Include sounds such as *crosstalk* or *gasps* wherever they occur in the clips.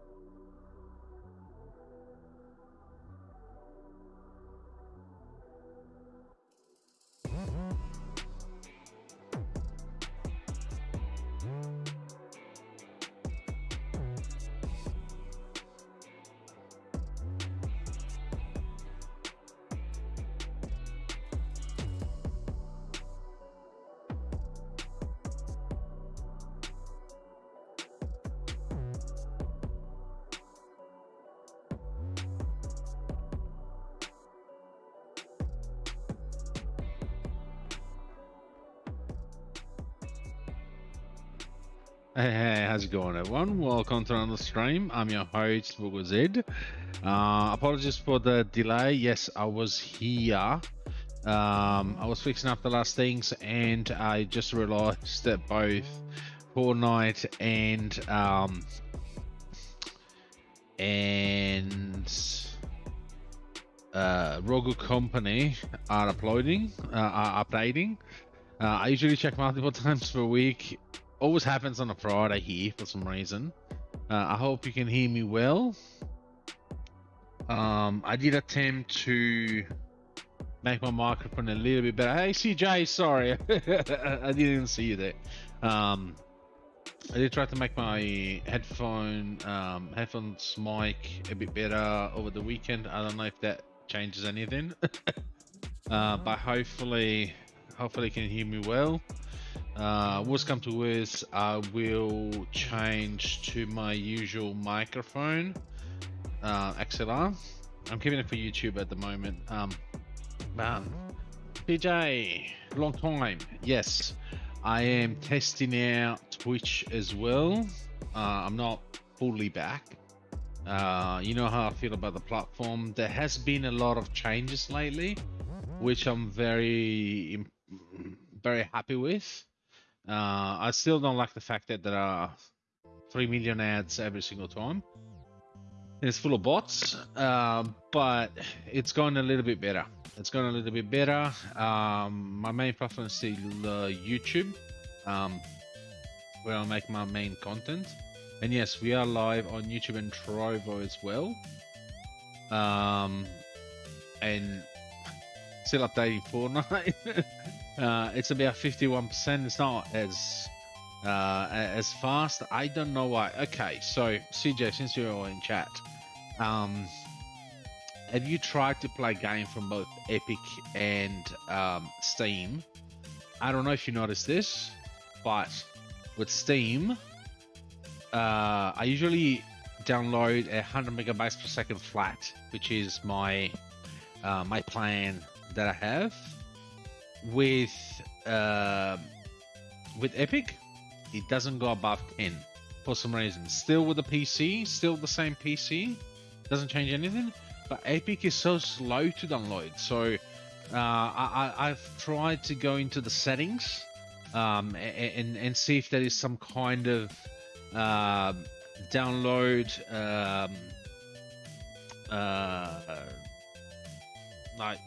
Thank you. Hey, hey, how's it going, everyone? Welcome to another stream. I'm your host, Google Zed. Uh, apologies for the delay. Yes, I was here. Um, I was fixing up the last things, and I just realized that both Fortnite and um, and uh, Rogue Company are uploading, uh, are updating. Uh, I usually check multiple *laughs* times per week. Always happens on a Friday here for some reason. Uh, I hope you can hear me well. Um, I did attempt to make my microphone a little bit better. Hey CJ, sorry, *laughs* I didn't see you there. Um, I did try to make my headphone um, headphones mic a bit better over the weekend. I don't know if that changes anything, *laughs* uh, but hopefully, hopefully you can hear me well. Uh, worst come to worst, I will change to my usual microphone, uh, XLR. I'm keeping it for YouTube at the moment. Um, man, PJ, long time. Yes, I am testing out Twitch as well. Uh, I'm not fully back. Uh, you know how I feel about the platform. There has been a lot of changes lately, which I'm very, very happy with. Uh, I still don't like the fact that there are 3 million ads every single time. It's full of bots, uh, but it's going a little bit better. It's going a little bit better. Um, my main platform is still uh, YouTube, um, where I make my main content. And yes, we are live on YouTube and Trovo as well. Um, and still updating Fortnite. *laughs* uh, it's about 51%. It's not as uh, as fast. I don't know why. Okay, so CJ, since you're all in chat, um, have you tried to play game from both Epic and um, Steam? I don't know if you noticed this, but with Steam, uh, I usually download a 100 megabytes per second flat, which is my uh, my plan that I have. With uh, with Epic, it doesn't go above 10 for some reason. Still with the PC, still the same PC, doesn't change anything. But Epic is so slow to download. So uh, I, I've tried to go into the settings um, and and see if there is some kind of uh, download um, uh, like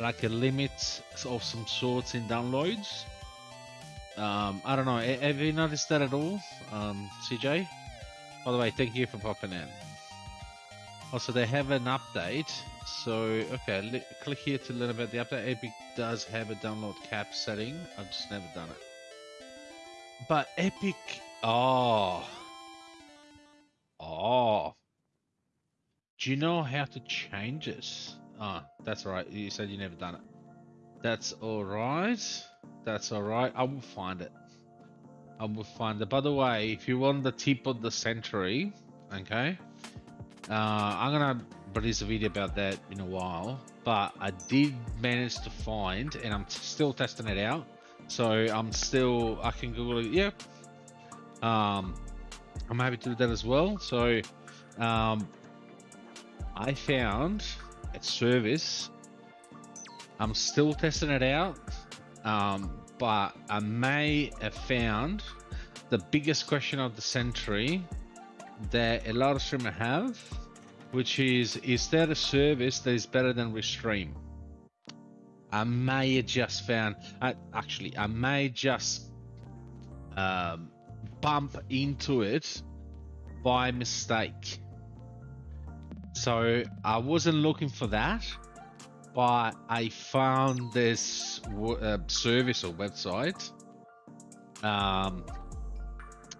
like a limit of some sorts in downloads. Um, I don't know. Have you noticed that at all, um, CJ? By the way, thank you for popping in. Also, they have an update. So, okay, click here to learn about the update. Epic does have a download cap setting. I've just never done it. But Epic, oh, oh. Do you know how to change this? Ah, oh, that's right. You said you never done it. That's all right. That's all right. I will find it. I will find it. By the way, if you want the tip of the century, okay, uh, I'm gonna release a video about that in a while. But I did manage to find, and I'm still testing it out. So I'm still, I can Google it. Yep. Um, I'm happy to do that as well. So, um, I found service. I'm still testing it out. Um, but I may have found the biggest question of the century that a lot of streamers have, which is, is there a service that is better than Restream? I may have just found, uh, actually, I may just um, bump into it by mistake. So I wasn't looking for that, but I found this uh, service or website um,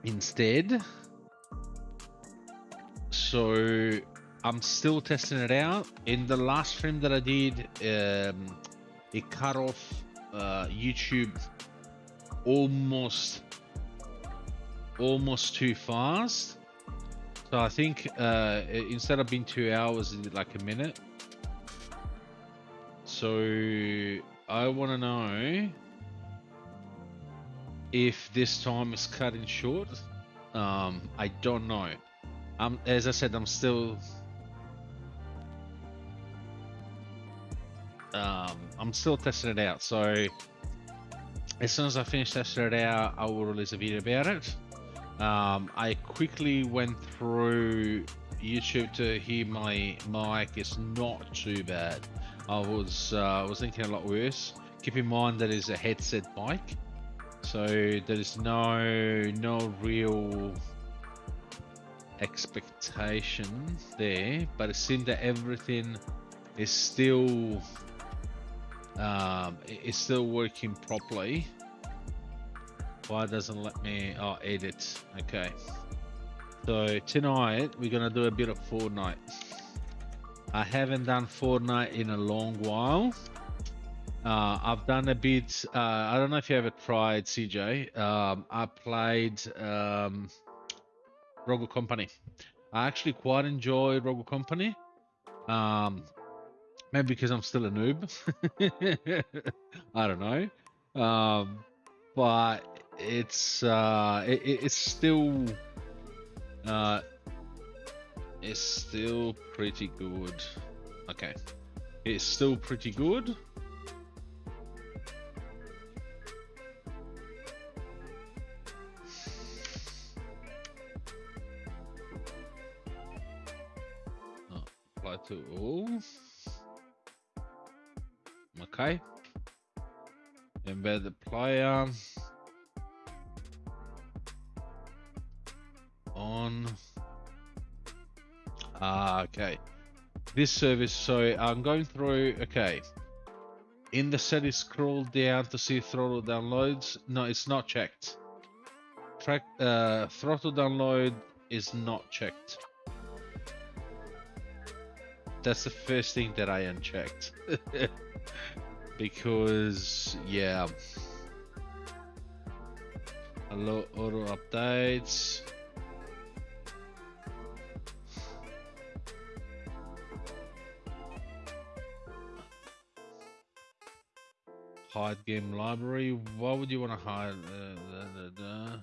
instead. So I'm still testing it out. In the last stream that I did, um, it cut off uh, YouTube almost almost too fast. So I think uh, instead of being two hours, it like a minute. So I want to know if this time is cutting short. Um, I don't know. Um, as I said, I'm still. Um, I'm still testing it out. So as soon as I finish testing it out, I will release a video about it. Um, I quickly went through YouTube to hear my mic It's not too bad. I was uh, I was thinking a lot worse. Keep in mind that is a headset mic, so there is no no real expectation there. But it seems that everything is still um, is still working properly. Why doesn't let me? Oh, edit. Okay. So tonight we're gonna do a bit of Fortnite. I haven't done Fortnite in a long while. Uh, I've done a bit. Uh, I don't know if you ever tried CJ. Um, I played um, Rogue Company. I actually quite enjoy Rogue Company. Um, maybe because I'm still a noob. *laughs* I don't know. Um, but it's uh, it, it's still uh, it's still pretty good. Okay. It's still pretty good. Oh, apply to all. Okay. Embed the player. On. Ah, okay. This service, so I'm going through, okay. In the settings, scroll down to see throttle downloads. No, it's not checked. Track, uh, throttle download is not checked. That's the first thing that I unchecked. *laughs* because, yeah. Hello, auto updates. Hide game library. Why would you want to hide? Uh, da, da, da.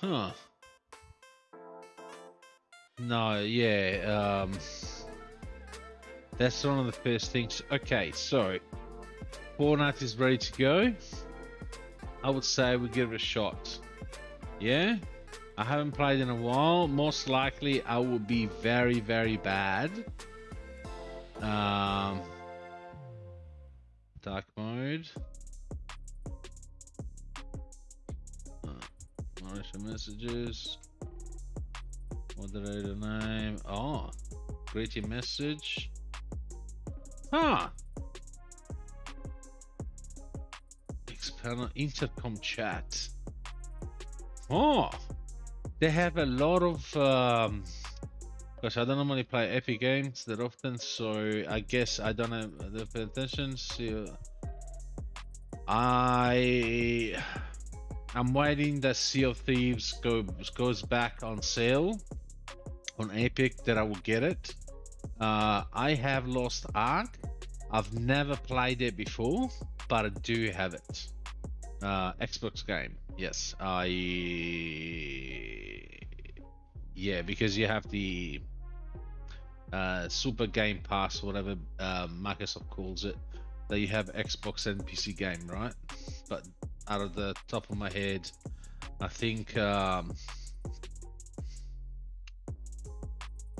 Huh. No, yeah, um... That's one of the first things. Okay, so... Fortnite is ready to go. I would say we give it a shot. Yeah? I haven't played in a while. Most likely I will be very, very bad. Um, dark mode. Uh, messages. Moderator name. Oh, greeting message. Huh. External intercom chat. Oh. They have a lot of. Um, gosh, I don't normally play Epic games that often, so I guess I don't have the attention. So I. I'm waiting that Sea of Thieves goes goes back on sale on Epic that I will get it. Uh, I have Lost Ark. I've never played it before, but I do have it. Uh, Xbox game. Yes, I. Yeah, because you have the uh, Super Game Pass, whatever uh, Microsoft calls it, that you have Xbox and PC game, right? But out of the top of my head, I think um,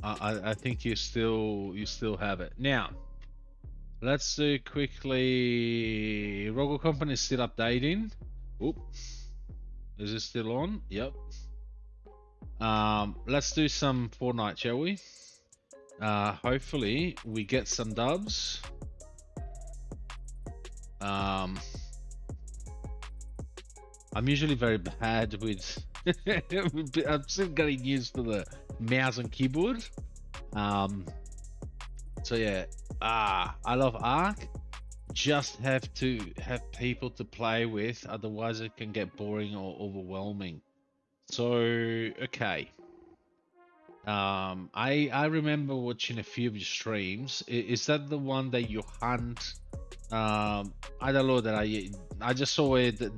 I, I think you still you still have it now. Let's do quickly. Rogue Company is still updating. Oop. Is it still on? Yep. Um, let's do some Fortnite, shall we? Uh, hopefully we get some dubs. Um, I'm usually very bad with. *laughs* I'm still getting used to the mouse and keyboard. Um, so yeah, ah, I love Ark just have to have people to play with, otherwise it can get boring or overwhelming. So okay. Um, I I remember watching a few of your streams. Is that the one that you hunt? Um, I downloaded. I I just saw it that,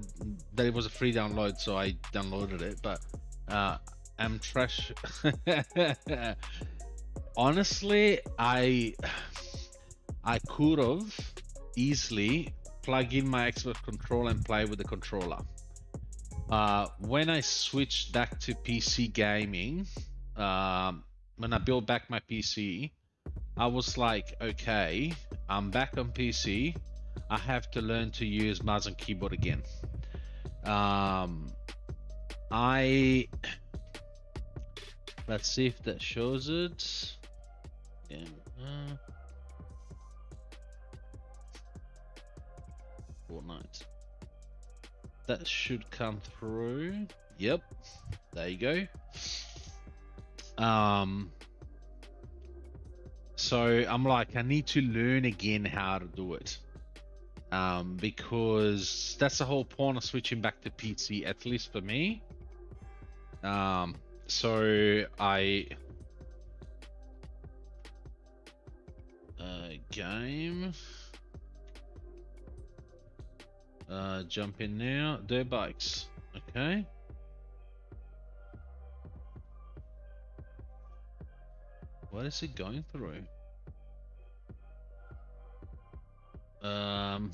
that it was a free download, so I downloaded it. But uh, I'm trash. *laughs* Honestly, I I could have easily plug in my Xbox controller and play with the controller. Uh, when I switched back to PC gaming, um, when I built back my PC, I was like, okay, I'm back on PC. I have to learn to use mouse and keyboard again. Um, I let's see if that shows it. Yeah. Uh, Fortnite. That should come through. Yep. There you go. Um so I'm like I need to learn again how to do it. Um because that's the whole point of switching back to PC at least for me. Um so I uh game uh, jump in now. Dirt bikes. Okay. What is it going through? Um.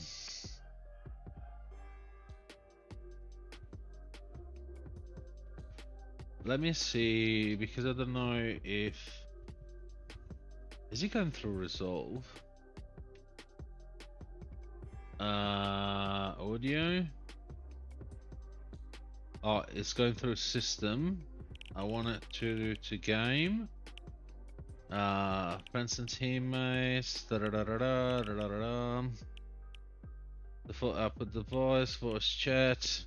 Let me see because I don't know if is it going through resolve? Uh, audio. Oh, it's going through system. I want it to to game. Uh, friends and teammates. Da da da da da da da da. Default output device, voice chat,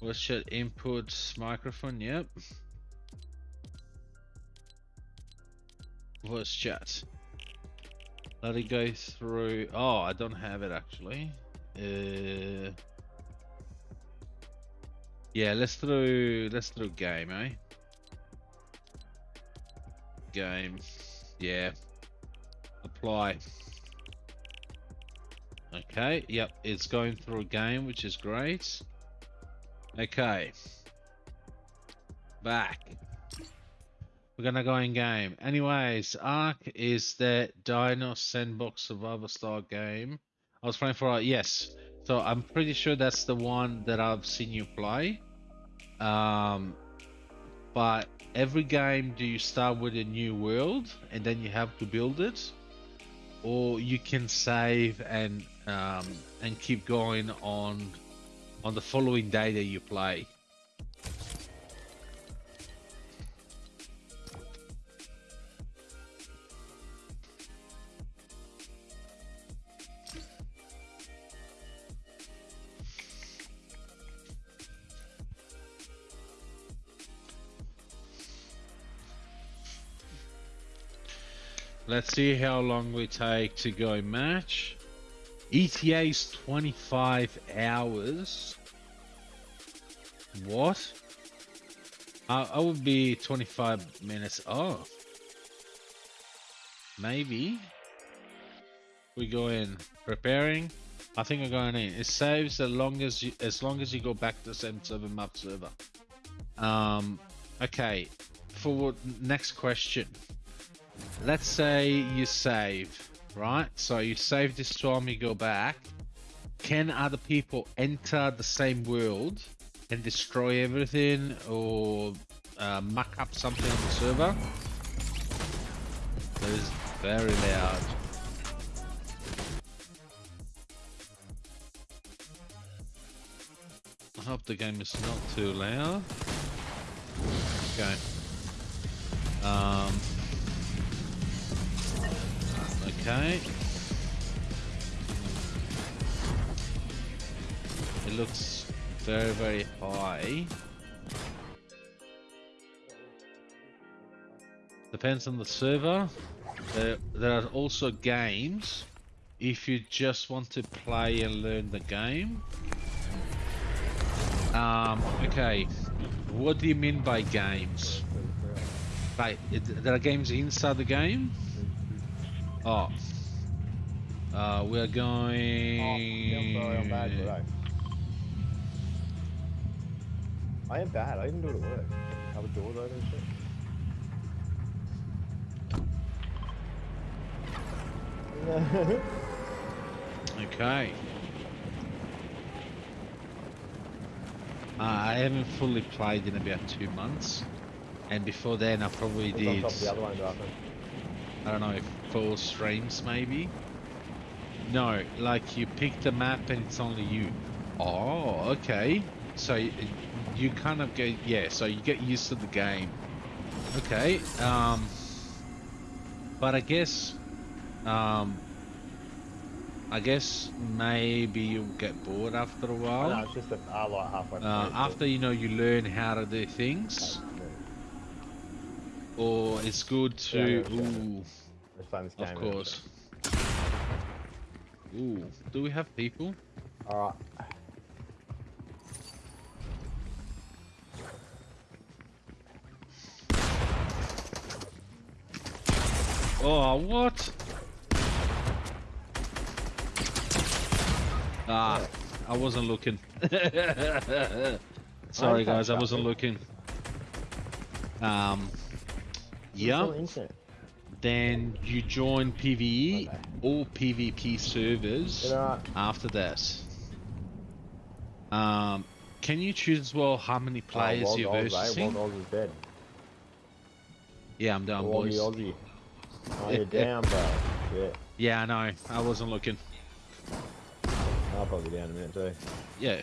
voice chat input, microphone. Yep. Voice chat. Let it go through. Oh, I don't have it actually. Uh, yeah, let's through. Let's through game, eh? Game. Yeah. Apply. Okay. Yep, it's going through a game, which is great. Okay. Back. We're gonna go in game. Anyways, Ark is that Dino Sandbox Survivor style game. I was playing for it, yes. So I'm pretty sure that's the one that I've seen you play. Um, but every game, do you start with a new world and then you have to build it, or you can save and um, and keep going on on the following day that you play. Let's see how long we take to go match. ETA is 25 hours. What? I, I would be 25 minutes off. Maybe. We go in preparing. I think we're going in. It saves as long as you as long as you go back to the same server map server. Um. Okay. For next question let's say you save, right? So you save this time, you go back. Can other people enter the same world and destroy everything or uh, muck up something on the server? That is very loud. I hope the game is not too loud. Okay. Um, Okay. It looks very, very high. Depends on the server. There, there are also games if you just want to play and learn the game. Um, okay. What do you mean by games? Like, there are games inside the game? Oh. Uh, we're Oh, going. yeah, I'm sorry, I'm bad, I. Am bad. I even do it at work. Have a doors open and shit. *laughs* Okay. Uh, I haven't fully played in about two months, and before then I probably did. top of the other one, I don't know, four streams maybe. No, like you pick the map and it's only you. Oh, okay. So you kind of get yeah. So you get used to the game. Okay. Um. But I guess, um. I guess maybe you'll get bored after a Oh, no, while. it's just that I like halfway through. Uh, after you know you learn how to do things, or it's good Yeah, to. Ooh. Let's play this game. Of course. Ooh, do we have people? Alright. Oh, what? Ah, I wasn't looking. *laughs* Sorry, guys, I wasn't looking. Um, yeah. Then you join PVE Okay. or PvP servers after that. Um, can you choose as well how many players oh, you're Oz, eh? versing? Wog Oz is dead. Yeah, I'm down, boys. Aussie. Oh, you're down, bro. Shit. Yeah, I know. I wasn't looking. I'll probably be down in a minute too. Yeah,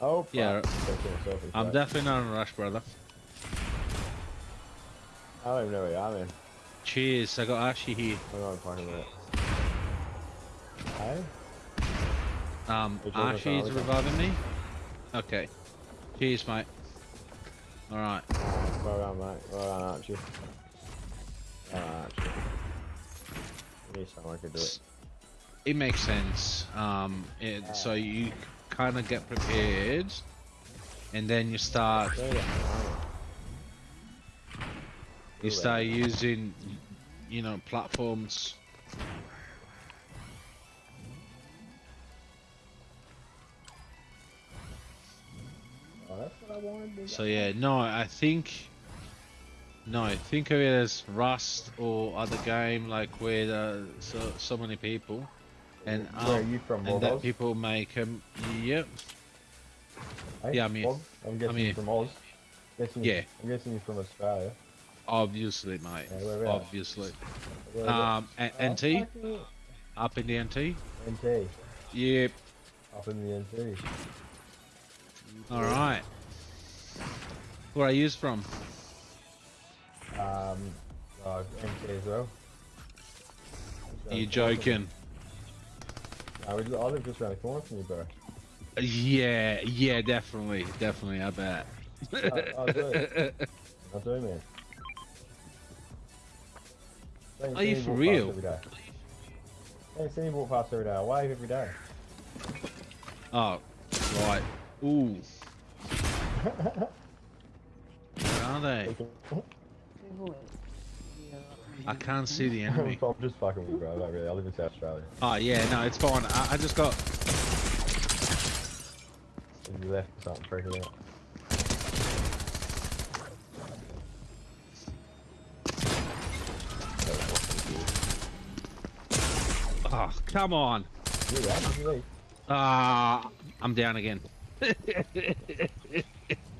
Oh, fuck. Yeah, Gotta kill myself I'm definitely not in a rush, brother. I don't even know where you are, man. Cheers. I got Ashy here. I'm not fucking it. Hey? Um, Ashy's reviving me. Okay. Cheers, mate. All right. Well done, mate. Well done, Archie. Well done, Archie. I knew someone could do it. It makes sense. Um, it, so you kind of get prepared, and then you start. You go. You start using, you know, platforms. Oh, that's what I wanted to So yeah, no, I think. No, think of it as Rust or other game like where the, so so many people, and Where are um, you from, and that people make them. Yep. Hey, yeah, I'm here. I'm guessing here. you're from Oz. Guessing Yeah. I'm guessing you're from Australia. Obviously, mate. Yeah? Obviously. Um? Oh, NT up in the NT. NT. Yep. Up in the NT. All right. Where are you from? Um, uh, NT as well. Are you joking? I, was, I live just around the corner from you, bro. Yeah, yeah, definitely, definitely. I bet. I- I do. *laughs* I do, man. Are you for real? Past every day. Don't see me walk past every day. I wave every day. Oh, right. Ooh, where are they? I can't see the enemy. *laughs* I'm just fucking with you, bro. Like, really. I live in South Australia. Oh yeah, no, it's fine. I, I just got. You left something freaking out. Oh, come on. You right? Did you leave? Ah, I'm down again.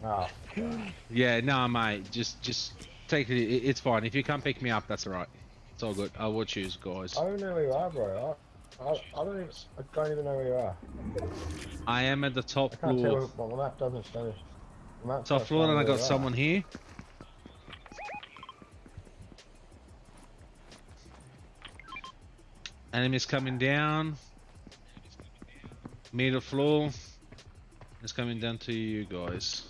Oh, *laughs* Yeah, no, mate. Just, just take it. it- It's fine. If you can't pick me up, that's alright. It's all good. I will choose, guys. I don't know where you are, bro. I, I, I don't even. I don't even know where you are. I am at the top I can't floor. Where, well, the map doesn't show. Top floor, and I got someone here. Enemies coming down. Middle floor. It's coming down to you guys.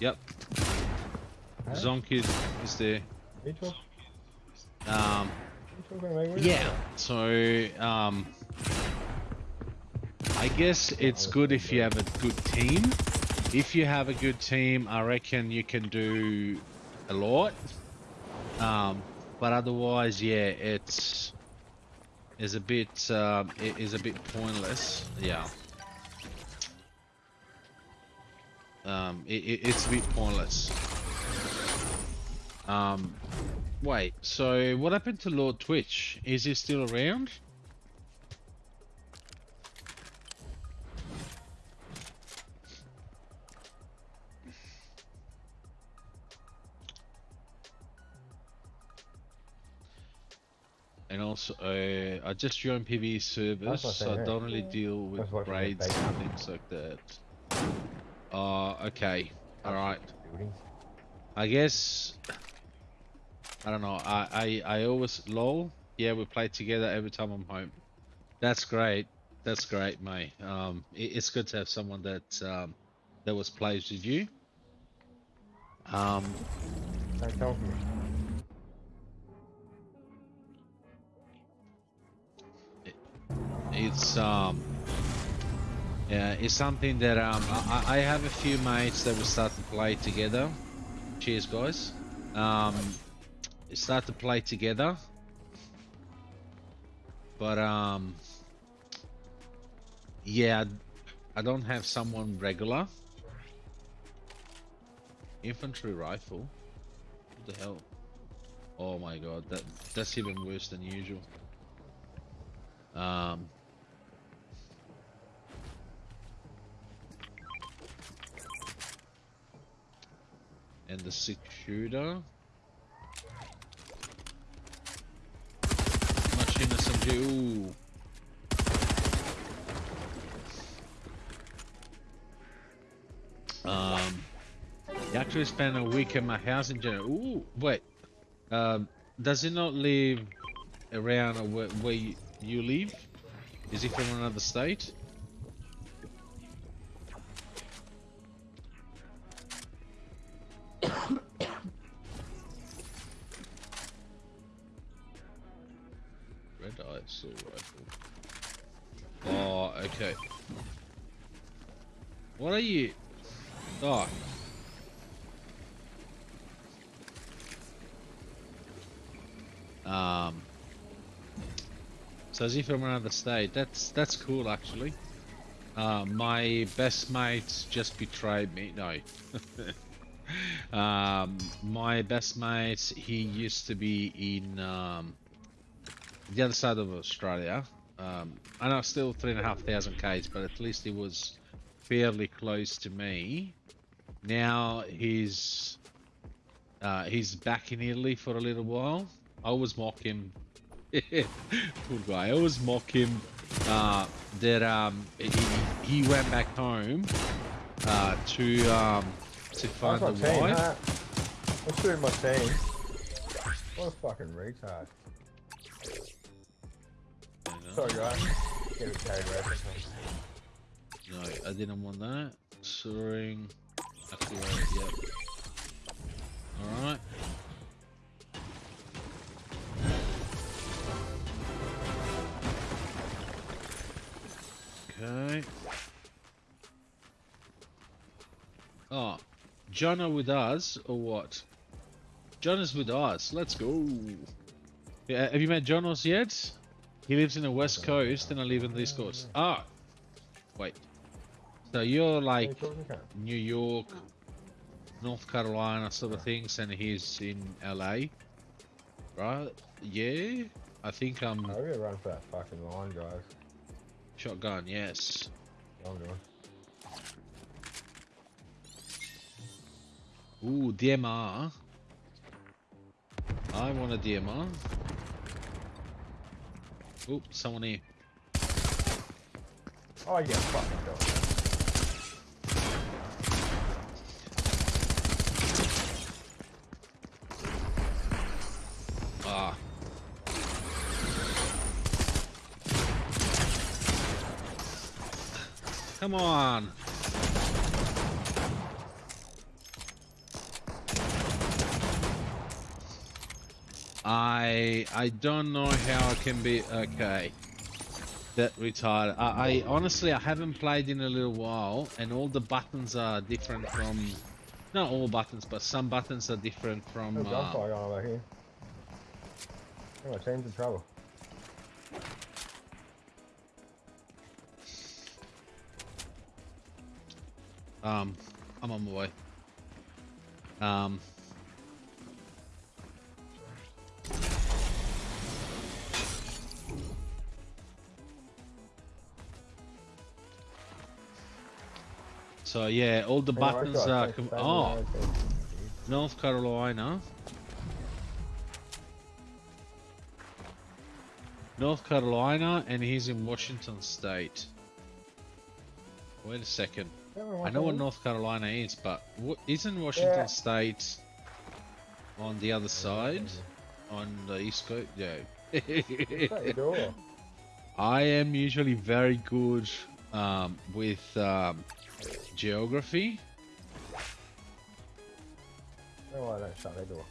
Yep. Huh? Zonk is, there. Um, you talking to me? Where yeah. So, um, I guess it's good if you have a good team. if you have a good team, I reckon you can do a lot. Um, but otherwise, yeah, it's is a bit um, it is a bit pointless. Yeah. Um, it, it, it's a bit pointless. Um, wait. So what happened to Lord Twitch? Is he still around? And also, uh, I just joined PvE service, what I so I don't really deal with That's raids said. and things like that. Uh, okay. Alright. I guess I don't know. I, I I always lol. Yeah, we play together every time I'm home. That's great. That's great, mate. Um, it, it's good to have someone that um that was plays with you. Um, it's um yeah, it's something that um I, I have a few mates that we start to play together. Cheers, guys. Um, start to play together, but um, yeah, I don't have someone regular. Infantry rifle. What the hell? Oh my god, that that's even worse than usual. Um. And the six shooter. Machine SMG. Ooh. Um. Actually spent a week at my house in general. Ooh, wait. Um, does it not live around where, where you, you live? Is he from another state? Rifle. Oh, okay. What are you? Oh. Um. So is he from another state? That's that's cool actually. Uh, my best mate just betrayed me. No. *laughs* um, my best mate, he used to be in um, the other side of Australia. Um, I know still three and a half thousand k's, but at least he was fairly close to me. Now he's uh, he's back in Italy for a little while. I always mock him. *laughs* Poor guy. I always mock him uh, that um, he, he went back home uh, to um, to find the team, wife. huh? Let's do my team. What a fucking retard. Sorry guys. Get carried away. No, I didn't want that. Soaring. Activate, yep. Alright. Okay. Oh, John are with us or what? John is with us. Let's go. Yeah, have you met Jonas yet? He lives in the west coast and I live in the east coast. Ah, wait. So you're like Hey, talking cunt. New York, North Carolina sort of things, and he's in LA, right? Yeah, I think I'm we're gonna run for that fucking line, guys. shotgun. Yes. I'm doing. Ooh, DMR. I want a DMR. Oop, someone here. Oh yeah, fucking go. Ah. Come on. I I don't know how I can be okay. that retired. I, I honestly I haven't played in a little while, and all the buttons are different from. Not all buttons, but some buttons are different from. No Uh, gunfire going over here. Oh, my team's in trouble. um, I'm on my way. Um. So yeah, all the buttons are. Com- oh. North Carolina. North Carolina, and he's in Washington State. Wait a second. I know what. North Carolina is, but what isn't Washington Yeah. State on the other side, on the east coast? Yeah. *laughs* I am usually very good um, with um, geography. No, why don't shut their door.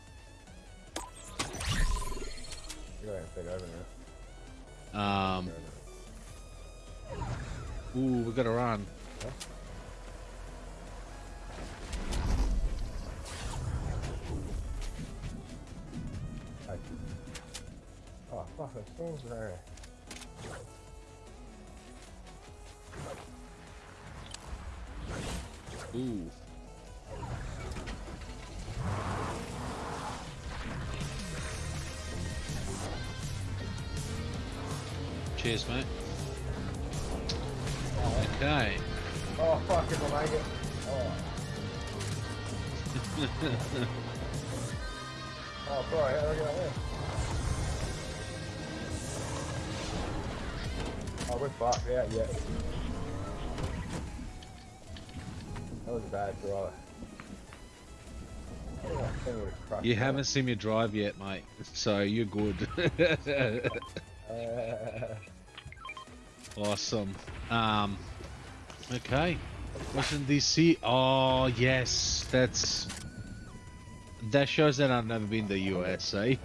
You gotta take over now. Um, ooh, we gotta run. Oh, fuck, there's there. Ooh. Cheers, mate. Okay. Oh, fuck, if I make it. Oh. *laughs* Oh, sorry, how do I get out there? Oh, we're fucked, yeah, yeah. That was a bad drive. Oh, that thing would've crushed you haven't seen me drive yet, mate, so you're good. *laughs* Uh, awesome. Um, okay. Washington DC. Oh yes, that's that shows that I've never been to the US. Eh?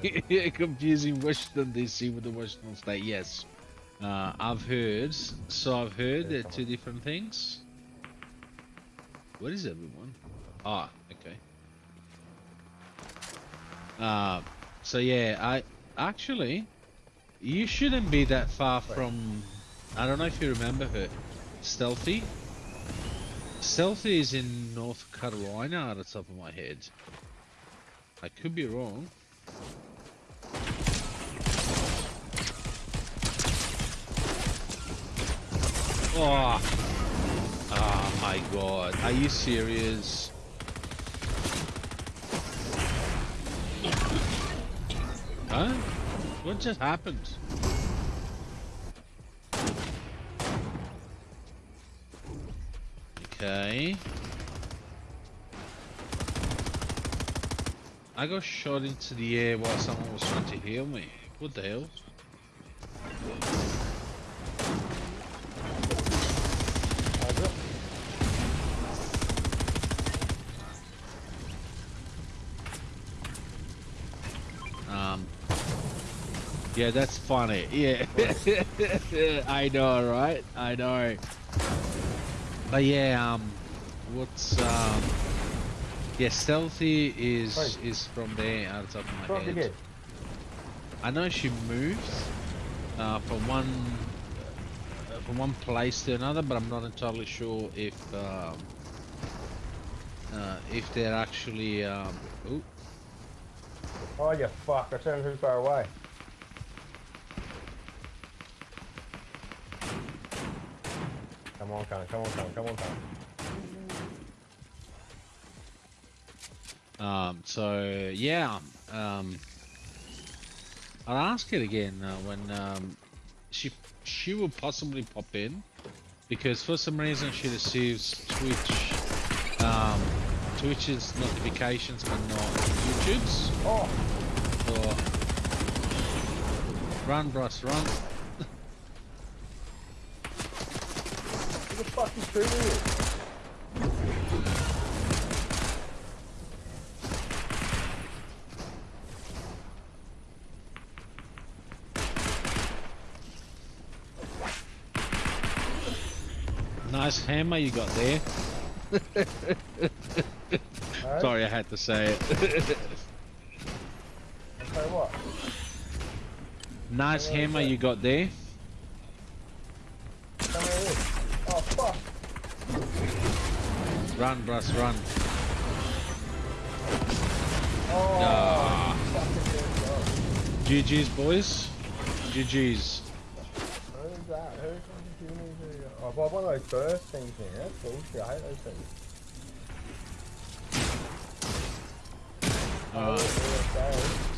*laughs* Confusing Washington DC with the Washington State. Yes, uh, I've heard. So I've heard they're two different things. What is everyone? Ah, okay. Uh, so yeah, I actually you shouldn't be that far from. I don't know if you remember her, Stealthy. Stealthy is in North Carolina, out of the top of my head. I could be wrong. Oh, oh my god! Are you serious? Huh? What just happened? Okay. I got shot into the air while someone was trying to heal me. What the hell? how's it? Um. Yeah, that's funny. *laughs* Yeah. *laughs* I know, right? I know. But yeah, um, what's um, yeah, stealthy is Right. is from there out of top of my Drop head. I know she moves uh, from one uh, from one place to another, but I'm not entirely sure if um, uh, if they're actually. Um, ooh, Oh, you fuck, I turned too far away. Come on, Connor, come on, come on, Connor. Um, so yeah, um, I'll ask it again uh, when um, she she will possibly pop in because for some reason she receives Twitch um, Twitch's notifications but not YouTube's. Oh, Or run, Bryce, run. Who the fuck is shooting you? Nice hammer you got there. *laughs* Sorry, I had to say it. You what. nice hammer you got there. Fuck. Run, Bruss, run. Oh, Ah. good job. GG's, boys. GG's. Who's that? Who's fucking giving me the... Oh, I've one of those burst things here. That's bullshit. I hate those things. Oh, Alright.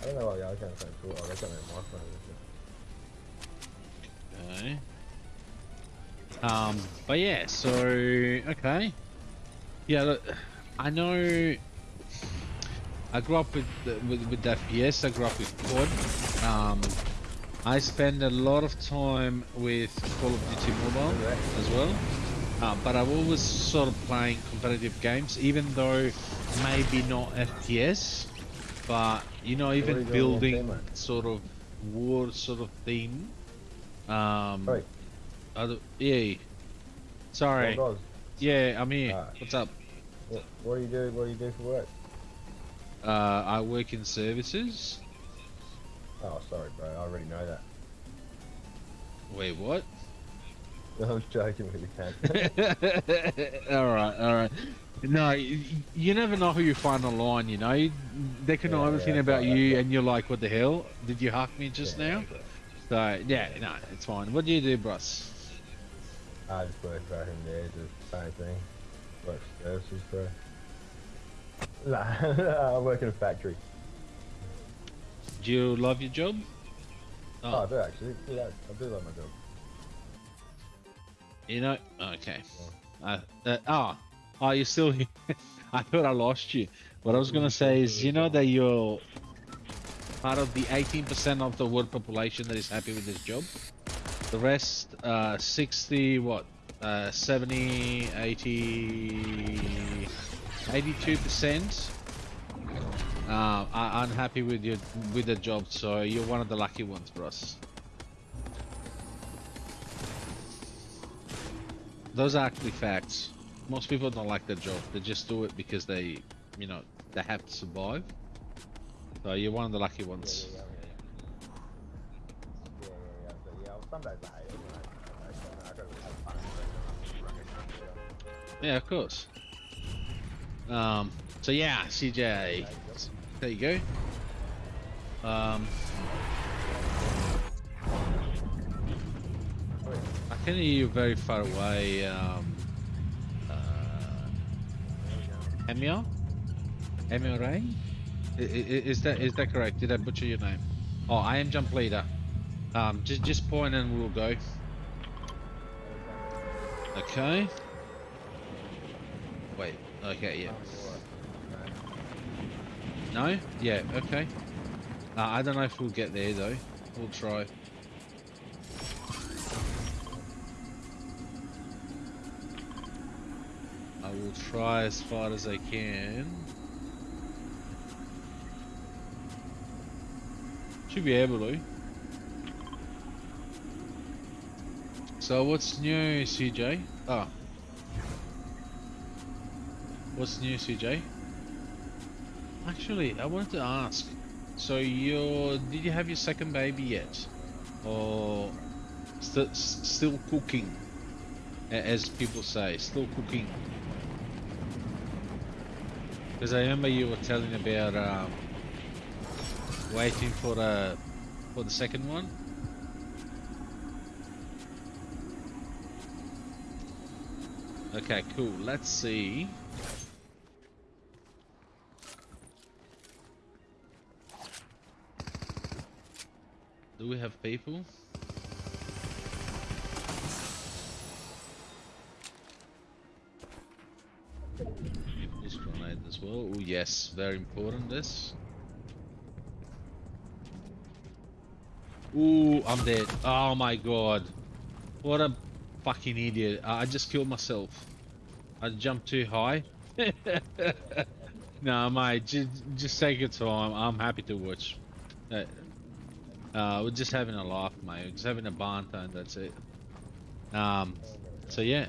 I don't know the other kind of thing for. Oh, they got a microphone. and shit. Okay. Um, but yeah, so okay. Yeah, look, I know. I grew up with with with FPS. I grew up with COD. Um, I spend a lot of time with Call of Duty Mobile as well. Uh, but I've always sort of playing competitive games, even though maybe not FPS. But you know, even building sort of war sort of theme. Um, Oi, other, yeah. Sorry. does? Yeah, I'm here. Ah. What's up? What, what do you do? What do you do for work? Uh, I work in services. Oh, sorry, bro. I already know that. Wait, what? *laughs* I'm joking with *laughs* you, all right, all right. No, you never know who you find online. You know, they can know Yeah, everything yeah, about you, and you're like, "What the hell? Did you hack me just Yeah, now?" So yeah, no, it's fine. What do you do, Bruss? I just work back in there, just same thing. Work services, bro. *laughs* Nah, I work in a factory. Do you love your job? Oh, I do actually. Yeah, I do love my job. You know, okay. Uh, uh, oh, oh, you're still here. *laughs* I thought I lost you. What I was gonna say is, you know that you're part of the 18% of the world population that is happy with this job. The rest, uh, 60, what, uh, 70, 80, 82% uh, are unhappy with your with the job. So you're one of the lucky ones us. Those are actually facts. Most people don't like their job. They just do it because they, you know, they have to survive. So you're one of the lucky ones. yeah, yeah, yeah. Yeah, yeah, yeah. But yeah, well, some days I hate it. You know. I gotta have fun. Yeah, of course. Um. So yeah, CJ. There you go. Um. I can hear you very far away. Um. Emil? Emil i- Is that is that correct? Did I butcher your name? Oh, I am jump leader. Um, just just point and we'll go. Okay. Wait. Okay. Yeah. No? Yeah. Okay. Uh, I don't know if we'll get there though. We'll try. I will try as far as I can. Should be able to. So what's new, CJ? Ah. What's new, CJ? Actually, I wanted to ask. So you did you have your second baby yet, or st- still cooking, as people say, still cooking? Because I remember you were telling about um, waiting for the for the second one. Okay, cool. Let's see. Do we have people? Oh yes, very important this. Ooh, I'm dead. Oh my god. What a fucking idiot. I just killed myself. I jumped too high. *laughs* no, mate, just, just take your time. I'm happy to watch. Uh, Uh, we're just having a laugh, mate. We're just having a banter, and that's it. Um, so yeah,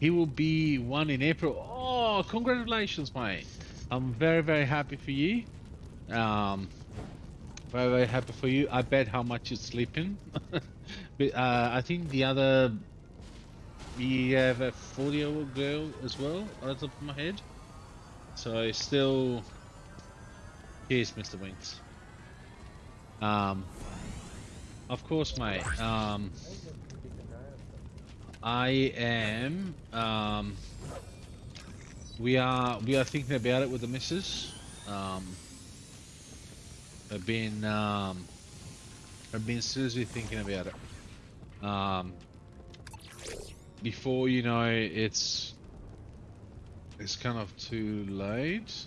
he will be one in April. Oh, congratulations, mate! I'm very, very happy for you. Um, very, very happy for you. I bet how much you're sleeping. *laughs* but uh, I think the other, we have a 40-year-old girl as well, on the top of my head. So still, cheers, Mr. Winks. Um, of course, mate. Um, I am. Um, we are. We are thinking about it with the missus. Um, I've been. Um, I've been seriously thinking about it. Um, before you know, it's. It's kind of too late.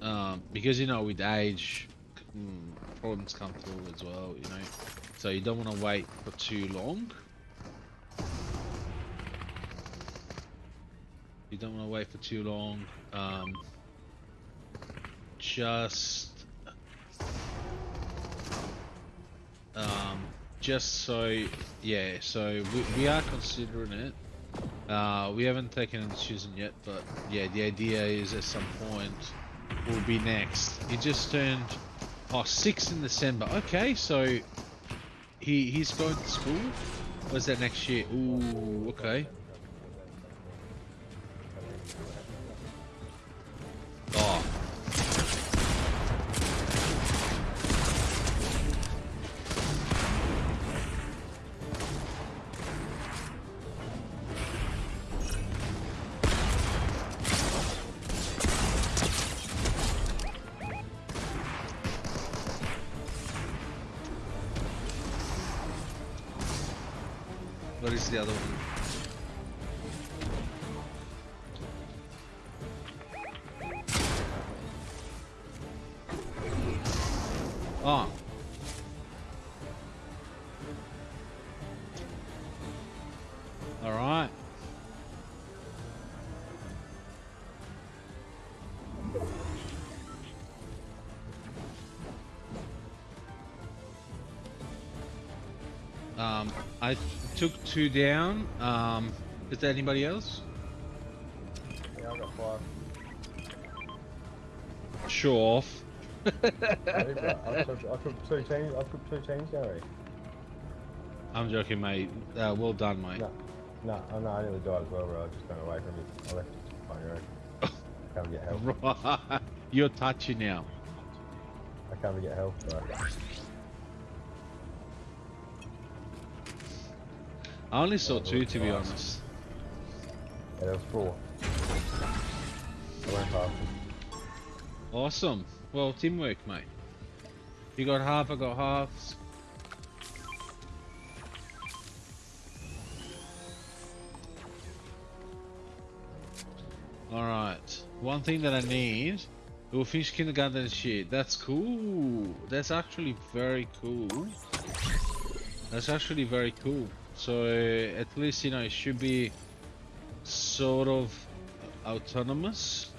Um, because you know, with age, mm, problems come through as well. You know, so you don't want to wait for too long. You don't want to wait for too long. Um, just, um, just so, yeah. So we, we are considering it. Uh, we haven't taken a decision yet, but yeah, the idea is at some point will be next. He just turned oh six in December. Okay, so he he's going to school. Where's that next year? Ooh, okay. Oh. What is the other one? Oh. Two down. Um, is there anybody else? Yeah, I got five. Show off. I, think that- I, took, two teams. I took two teams, Gary. I'm joking, mate. Uh, well done, mate. No, no, oh, no, I nearly died as well, bro. I just ran away from you. I left you find your own. *laughs* I can't get help. Right. You're touchy now. I can't get help, bro. I only saw two, to be honest. Yeah, there was four. I went them. Awesome. Well, teamwork, mate. You got half, I got halves. Alright. One thing that I need. We'll finish kindergarten and shit. That's cool. That's actually very cool. That's actually very cool. So uh, at least you know it should be sort of autonomous.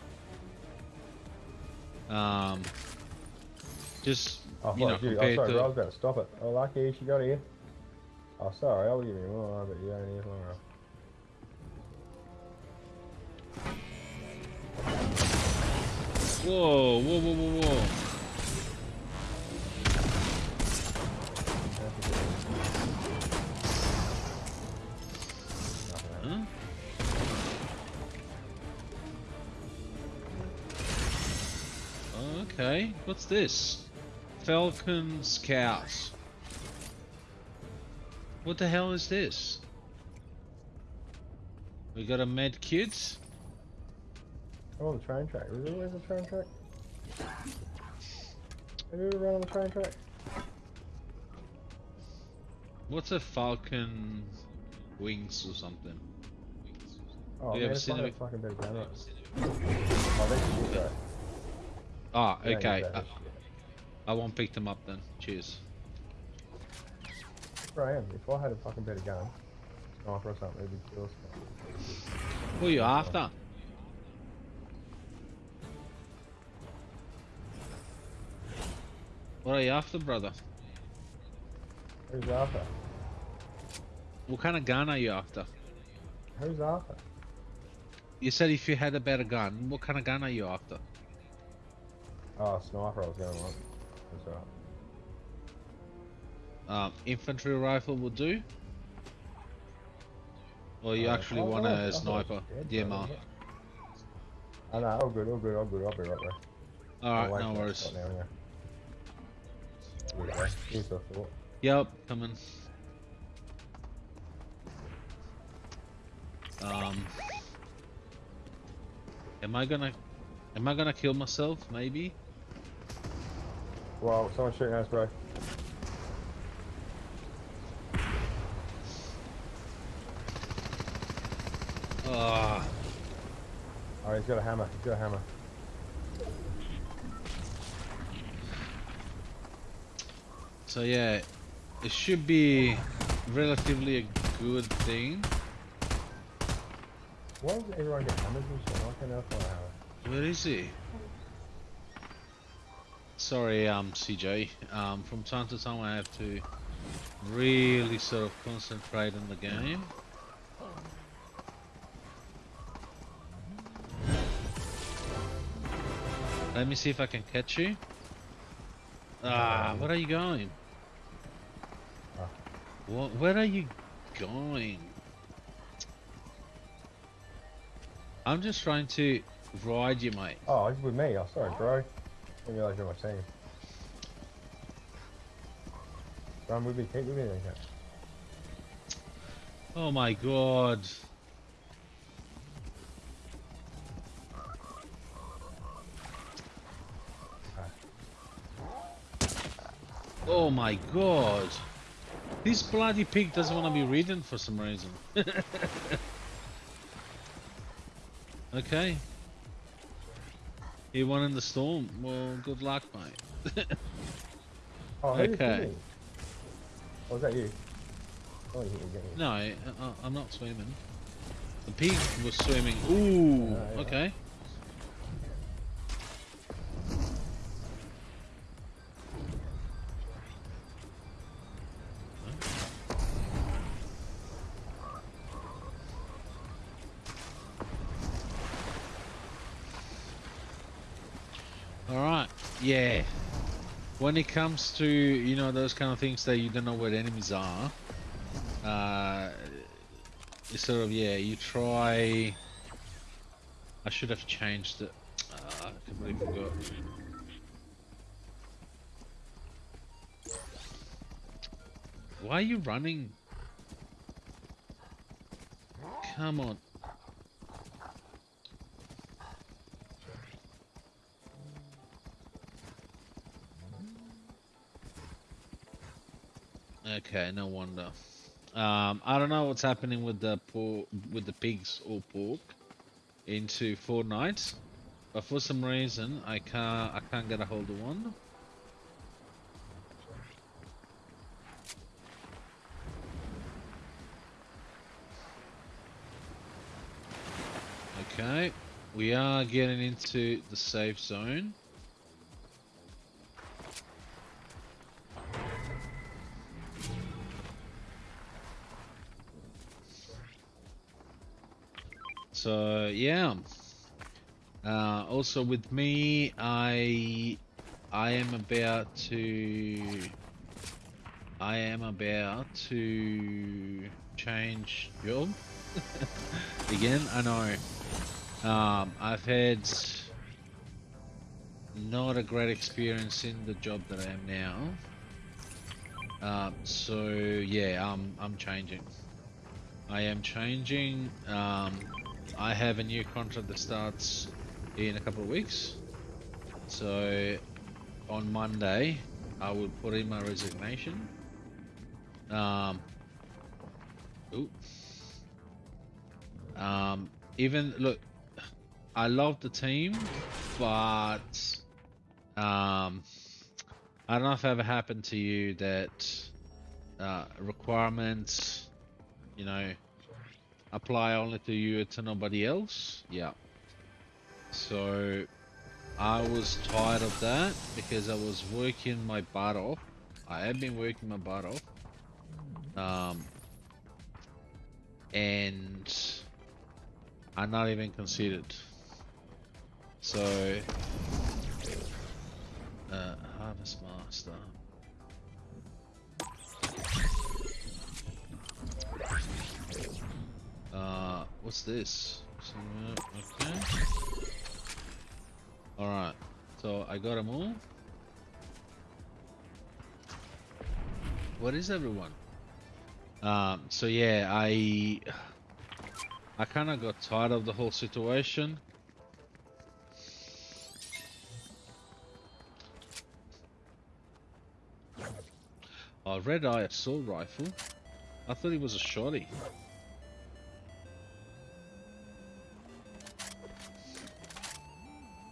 Um, just Oh, you know you. Oh, sorry, to. I was going to stop it. Oh, lucky she got here. Oh, sorry. I'll give you more, but you don't need more. whoa, whoa, whoa, whoa, whoa. What's this? Falcon Scouts. What the hell is this? We got a med kit. I'm on the train track. Really? Where's the train track? Have you ever run on the train track? What's a Falcon Wings or something? Oh, man, it's seen like a fucking bit of camera. Oh, that's shit, bro. Ah, Yeah, okay. yeah, I, I won't pick them up then. Cheers. Bro, I am. If I had a fucking better gun, sniper or something, it'd be Who are you after? What are you after, brother? Who's after? What kind of gun are you after? Who's after? You said if you had a better gun, what kind of gun are you after? Oh, sniper I was going on. That's right. Um, infantry rifle will do? Or you Uh, actually oh, want a sniper? it was dead, DMR. brother. Oh no, all good, all good, all good. I'll be right there. I'll Alright, no worries. now, yeah. Yeah, here's the thought. Yep, coming. Um, am I gonna, am I gonna kill myself? Maybe. Wow, someone's shooting us, bro. Ah, Oh, he's got a hammer. He's got a hammer. so yeah, it should be relatively a good thing. Why does everyone get hammers and shit? Why can't I find a hammer? Where is he? Sorry, um, CJ. Um, from time to time I have to really sort of concentrate on the game. Let me see if I can catch you. Ah, where are you going? What? Where are you going? I'm just trying to ride you, mate. Oh, with me. Oh, sorry, bro. I didn't realise you're my team. Run with me, keep with me then, cat. Oh my god. Oh my god. This bloody pig doesn't want to be ridden for some reason. *laughs* okay. He won in the storm. Well, good luck, mate. *laughs* Oh, Okay. Oh, was that you? Oh, you hit again. no, I, I'm not swimming. The pig was swimming. Ooh, Ah, yeah. okay. When it comes to, you know, those kind of things that you don't know where enemies are, uh, sort of, yeah, you try... I should have changed it. Uh, I completely forgot. Why are you running? Come on. Okay, no wonder. Um, I don't know what's happening with the pork, with the pigs or pork into Fortnite, but for some reason I can't I can't get a hold of one. Okay, we are getting into the safe zone. So yeah. Uh, also with me, I I am about to I am about to change job *laughs* again. I know. Um, I've had not a great experience in the job that I am now. Um, so yeah, I'm I'm changing. I am changing. Um, I have a new contract that starts in a couple of weeks. So on Monday, I will put in my resignation. Um, ooh. Um, even look, I love the team, but um, I don't know if it ever happened to you that uh, requirements, you know, apply only to you to nobody else. Yeah. So I was tired of that because I was working my butt off. I have been working my butt off. Um, and I'm not even considered. So, uh, Harvest Master. Uh, what's this? Okay. Alright, so I got them all. What is everyone? Um, so yeah, I I kind of got tired of the whole situation. Oh, red eye assault rifle. I thought he was a shotty.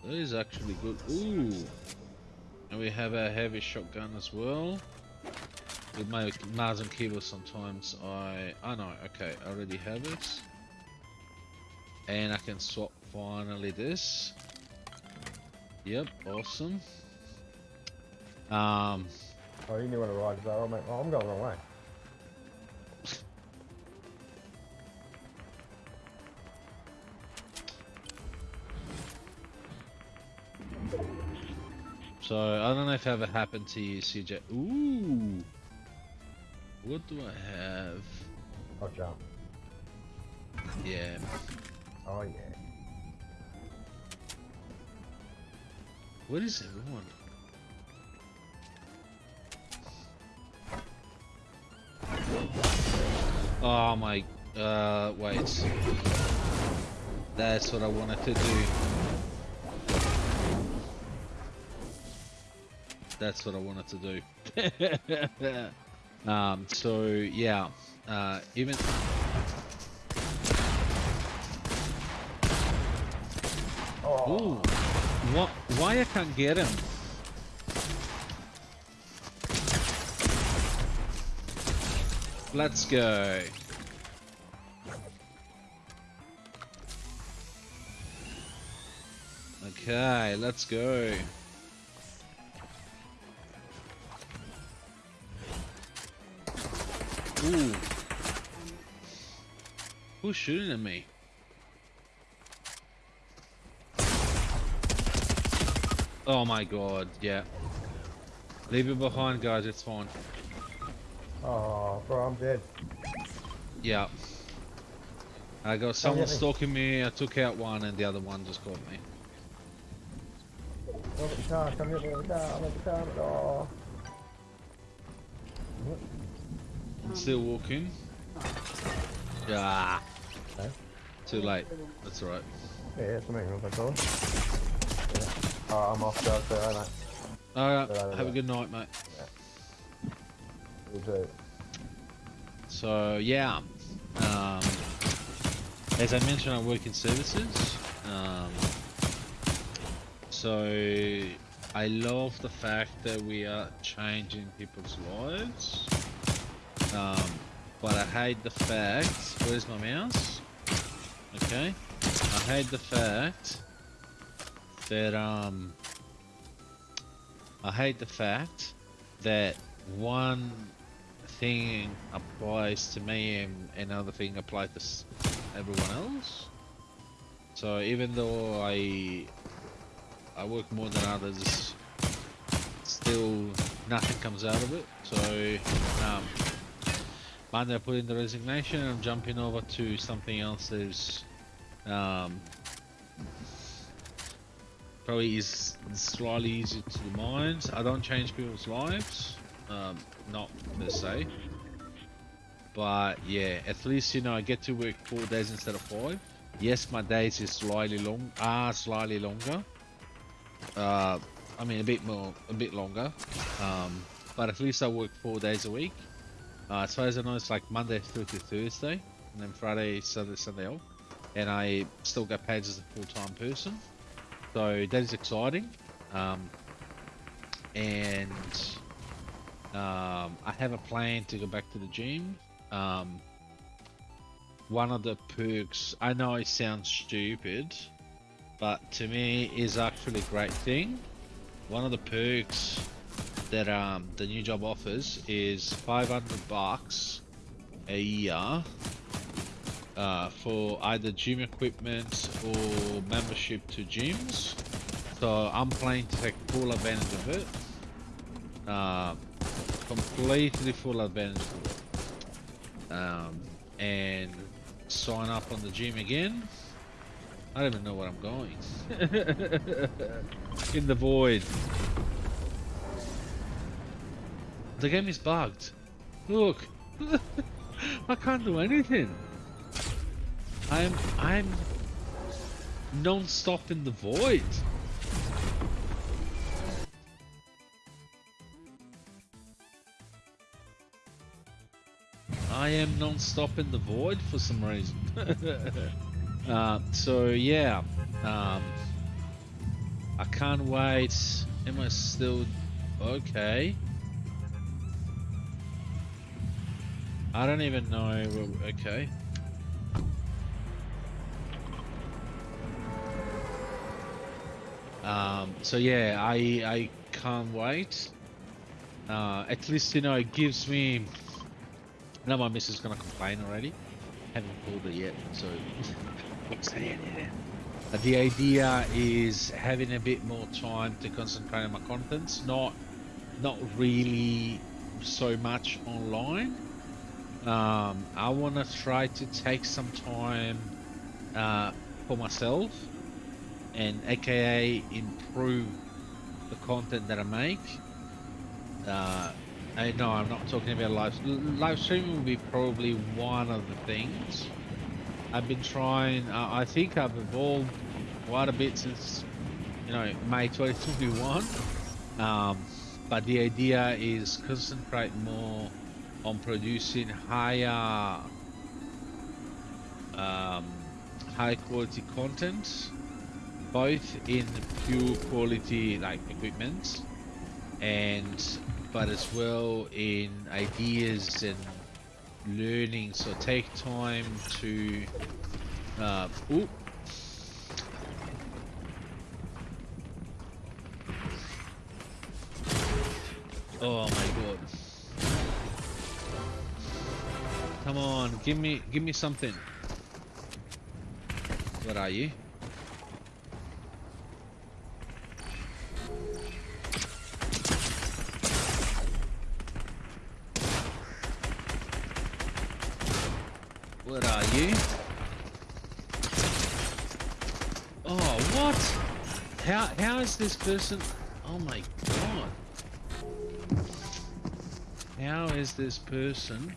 That is actually good. Ooh. And we have a heavy shotgun as well. With my Mars and keyboard sometimes I... Oh no, okay, I already have it. And I can swap finally this. Yep, awesome. Um, Oh, you knew what a ride. Oh, I'm going the wrong way. So I don't know if it ever happened to you, CJ. Ooh. What do I have? Oh, jump. Yeah. Oh, yeah. What is everyone? Oh my, uh, wait. That's what I wanted to do. That's what I wanted to do. *laughs* um, so yeah, uh, even Oh, Ooh, what? Why I can't get him? Let's go. Okay, let's go. Ooh. Who's shooting at me? Oh my god, yeah. Leave it behind, guys, it's fine. oh, bro, I'm dead. Yeah. I got someone stalking me, I took out one, and the other one just caught me. Look at the car, come here, look at the car, look at the car, oh. I'm still walking. Yeah. Okay. Too late. That's alright. Yeah, it's me, look at that. Yeah. Oh, I'm off guard there, aren't I? Alright, Yeah, have a good night, mate. You too. So, yeah. Um, as I mentioned, I work in services. Um, so, I love the fact that we are changing people's lives. Um, but I hate the fact. Where's my mouse? Okay. I hate the fact that um. I hate the fact that one thing applies to me and another thing applies to everyone else. So even though I I work more than others, still nothing comes out of it. So um, Monday I put in the resignation and I'm jumping over to something else that is um, probably is slightly easier to the mind. I don't change people's lives, um, not per se. But yeah, at least you know I get to work four days instead of five. Yes, my days is slightly long, are slightly longer. Uh, I mean a bit more, a bit longer. Um, but at least I work four days a week. Uh, as far as I know, it's like Monday through to Thursday, and then Friday, Saturday, Sunday off. And I still get paid as a full-time person, so that is exciting. Um, and um, I have a plan to go back to the gym. Um, one of the perks, I know it sounds stupid, but to me is actually a great thing. One of the perks that um, the new job offers is 500 bucks a year uh, for either gym equipment or membership to gyms. So I'm planning to take full advantage of it. Uh, completely full advantage of it. Um, and sign up on the gym again. I don't even know where I'm going. *laughs* In the void. The game is bugged. Look. *laughs* I can't do anything. I'm I'm non-stop in the void. I am non-stop in the void for some reason. *laughs* uh, so yeah, um, I can't wait. Am I still okay? I don't even know. Okay. Um, so yeah, I I can't wait. Uh, at least you know it gives me. Now my missus is gonna complain already. Haven't pulled it yet, so. *laughs* The idea is having a bit more time to concentrate on my contents, not not really so much online. Um, I want to try to take some time uh, for myself and aka improve the content that I make. Uh, I know I'm not talking about live live streaming will be probably one of the things. I've been trying. Uh, I think I've evolved quite a bit since you know May 2021. Um, but the idea is concentrate more on producing higher, um, high quality content both in pure quality like equipment and but as well in ideas and learning so take time to uh, ooh, Oh my god. Come on, give me give me something. What are you? What are you? Oh, what? How how is this person? Oh my god. How is this person?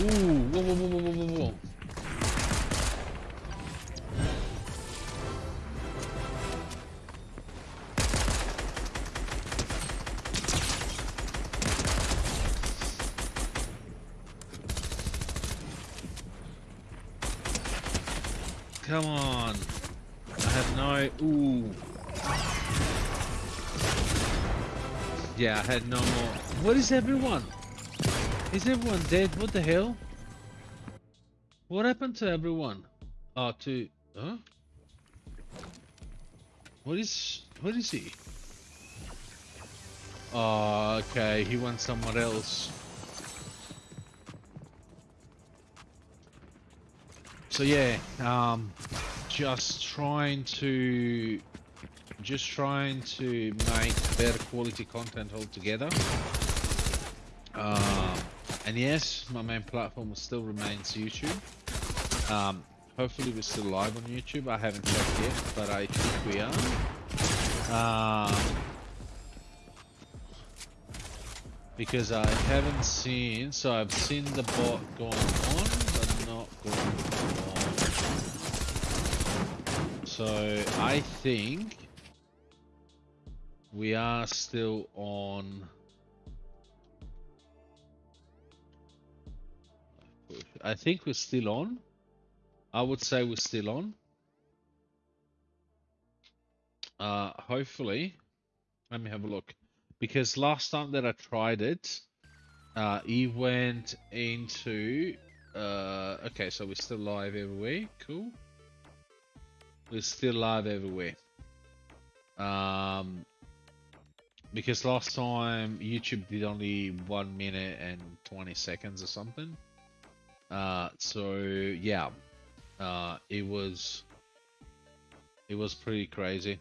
Ooh, whoa, whoa, whoa, whoa, whoa, whoa. Come on. I have no... Ooh. Yeah, I had no more. What is everyone? Is everyone dead? What the hell? What happened to everyone? Oh, to... Huh? What is... What is he? Oh, okay. He went somewhere else. So yeah, um, just trying to, just trying to make better quality content altogether. Um, and yes, my main platform still remains YouTube. Um, hopefully we're still live on YouTube. I haven't checked yet, but I think we are. Um, because I haven't seen, so I've seen the bot going on, but not going on. So I think we are still on. I think we're still on. I would say we're still on. Uh, hopefully, let me have a look. Because last time that I tried it, uh, he went into. Uh, okay, so we're still live everywhere. Cool. We're still live everywhere. Um, because last time YouTube did only one minute and 20 seconds or something. Uh, so yeah, uh, it was it was pretty crazy.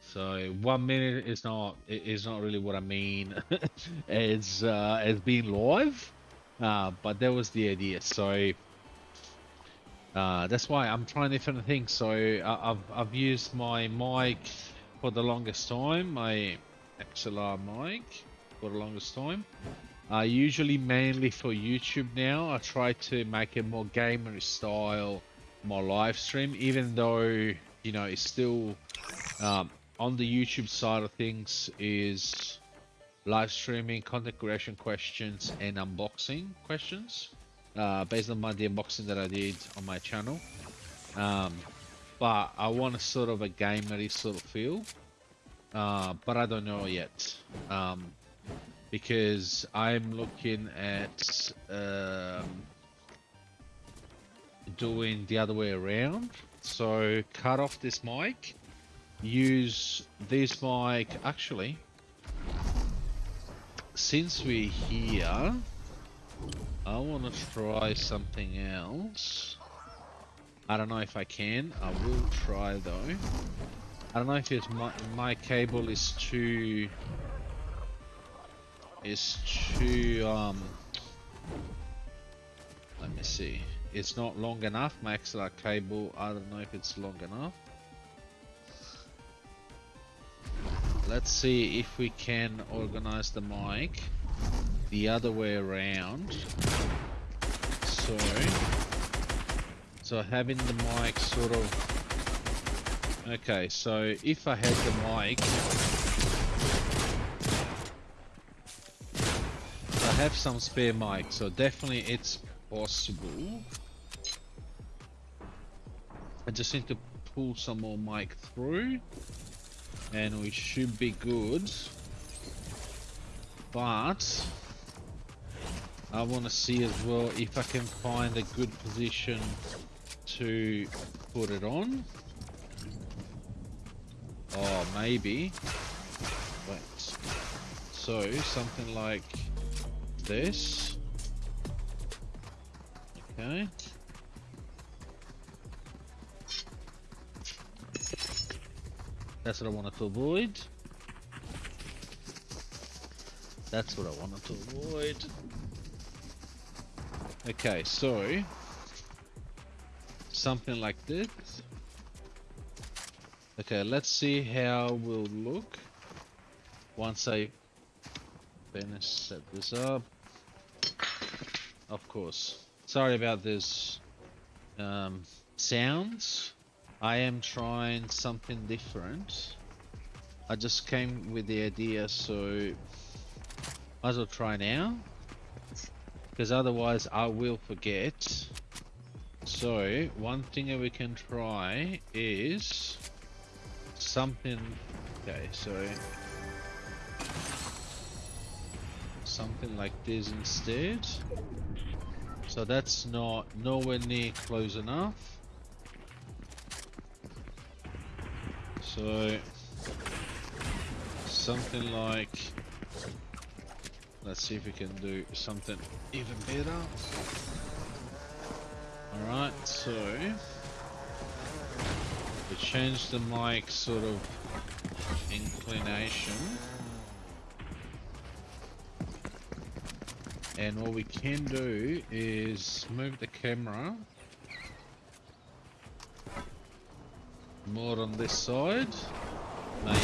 So one minute is not is not really what I mean. *laughs* it's uh, it's being live, uh, but that was the idea. So uh, that's why I'm trying different things. So I, I've I've used my mic for the longest time, my XLR mic for the longest time. Uh, usually mainly for YouTube now. I try to make it more gamer style, more live stream, even though you know it's still um, on the YouTube side of things is live streaming, content creation questions, and unboxing questions uh, based on my the unboxing that I did on my channel. Um, but I want a sort of a gamery sort of feel, uh, but I don't know yet. Um, because I'm looking at um, doing the other way around. So cut off this mic. Use this mic actually since we're here I want to try something else I don't know if I can. I will try though. I don't know if it's my, my cable is too is too um let me see. It's not long enough. My XLR cable I don't know if it's long enough. Let's see if we can organize the mic the other way around. So so having the mic sort of okay so if I had the mic I have some spare mic so definitely it's possible. I just need to pull some more mic through and we should be good. But I want to see as well if I can find a good position to put it on. Oh maybe. Wait. So something like this. Okay. That's what I wanted to avoid. That's what I wanted to avoid. Okay, so something like this. Okay, let's see how we'll look once I finish set this up. Of course. Sorry about this um, sounds. I am trying something different. I just came with the idea, so might as well try now. Because otherwise I will forget. So, one thing that we can try is something... Okay, so... Something like this instead. So that's not nowhere near close enough. So something like let's see if we can do something even better. Alright, so we change the mic sort of inclination. And what we can do is move the camera More on this side? Maybe.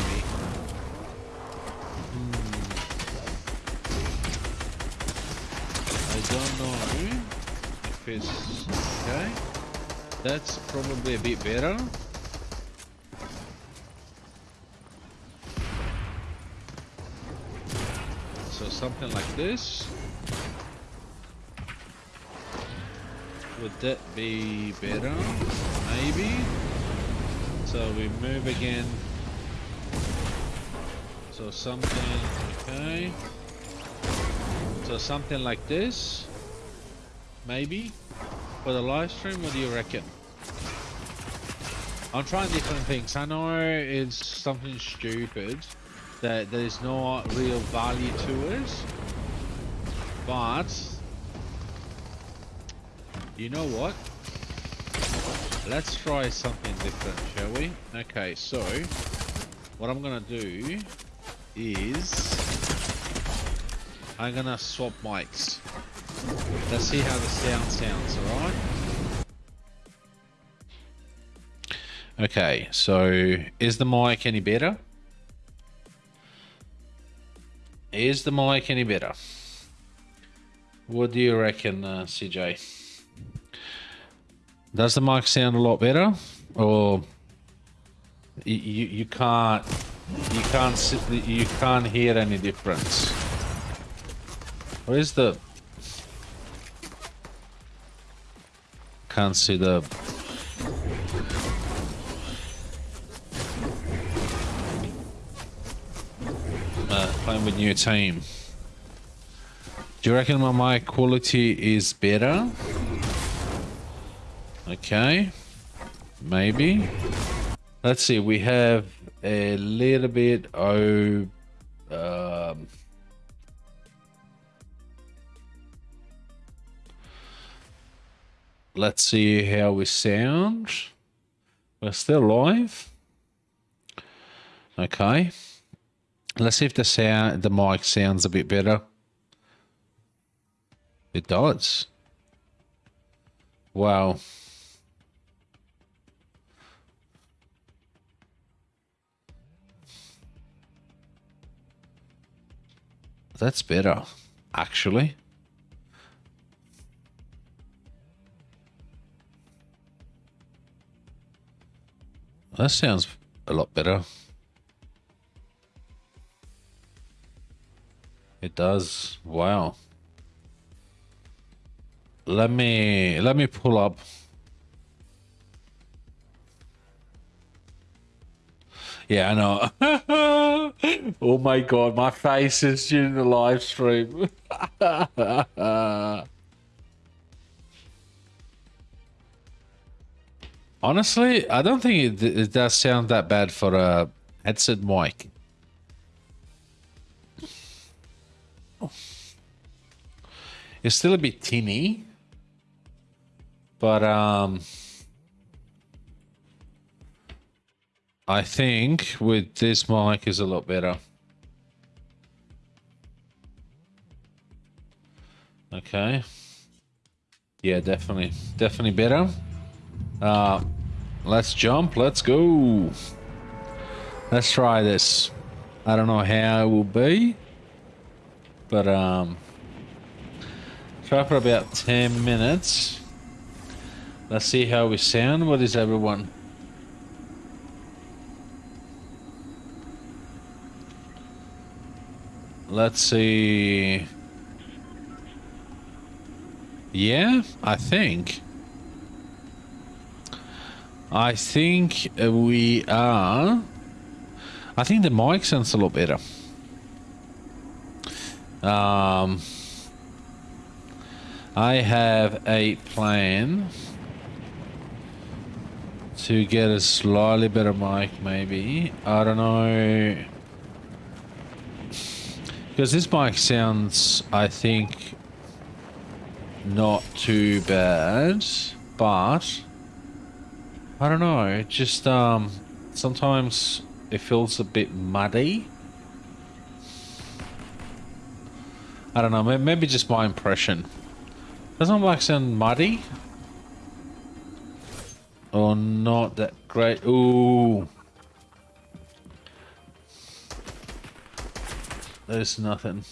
Hmm. I don't know it's okay. That's probably a bit better. So something like this. Would that be better? Maybe. So we move again. So something, okay. So something like this, maybe, for the live stream. What do you reckon? I'm trying different things. I know it's something stupid that there's no real value to it, but you know what? Let's try something different, shall we? Okay, so what I'm gonna do is I'm gonna swap mics. Let's see how the sound sounds, alright? Okay, so is the mic any better? Is the mic any better? What do you reckon, uh, CJ? Does the mic sound a lot better, or you you, can't you can't you can't hear any difference? Where's the? Can't see the. Uh, playing with new team. Do you reckon my mic quality is better? Okay. Maybe. Let's see. We have a little bit of... Um, let's see how we sound. We're still live. Okay. Let's see if the sound, the mic sounds a bit better. It does. Wow. That's better, actually. That sounds a lot better. It does. Wow. Let me let me pull up. Yeah, I know. *laughs* oh my god, my face is in the live stream. *laughs* Honestly, I don't think it, it does sound that bad for a headset mic. It's still a bit tinny, but um, I think with this mic is a lot better. Okay. Yeah, definitely. Definitely better. Uh, let's jump. Let's go. Let's try this. I don't know how it will be. But, um... Try for about 10 minutes. Let's see how we sound. What is everyone? Let's see. Yeah, I think. I think we are. I think the mic sounds a lot better. Um, I have a plan to get a slightly better mic, maybe. I don't know. Because this mic sounds, I think, not too bad, but I don't know. It just um, sometimes it feels a bit muddy. I don't know. Maybe just my impression. Doesn't mic sound muddy? Or not that great? Ooh. There's nothing.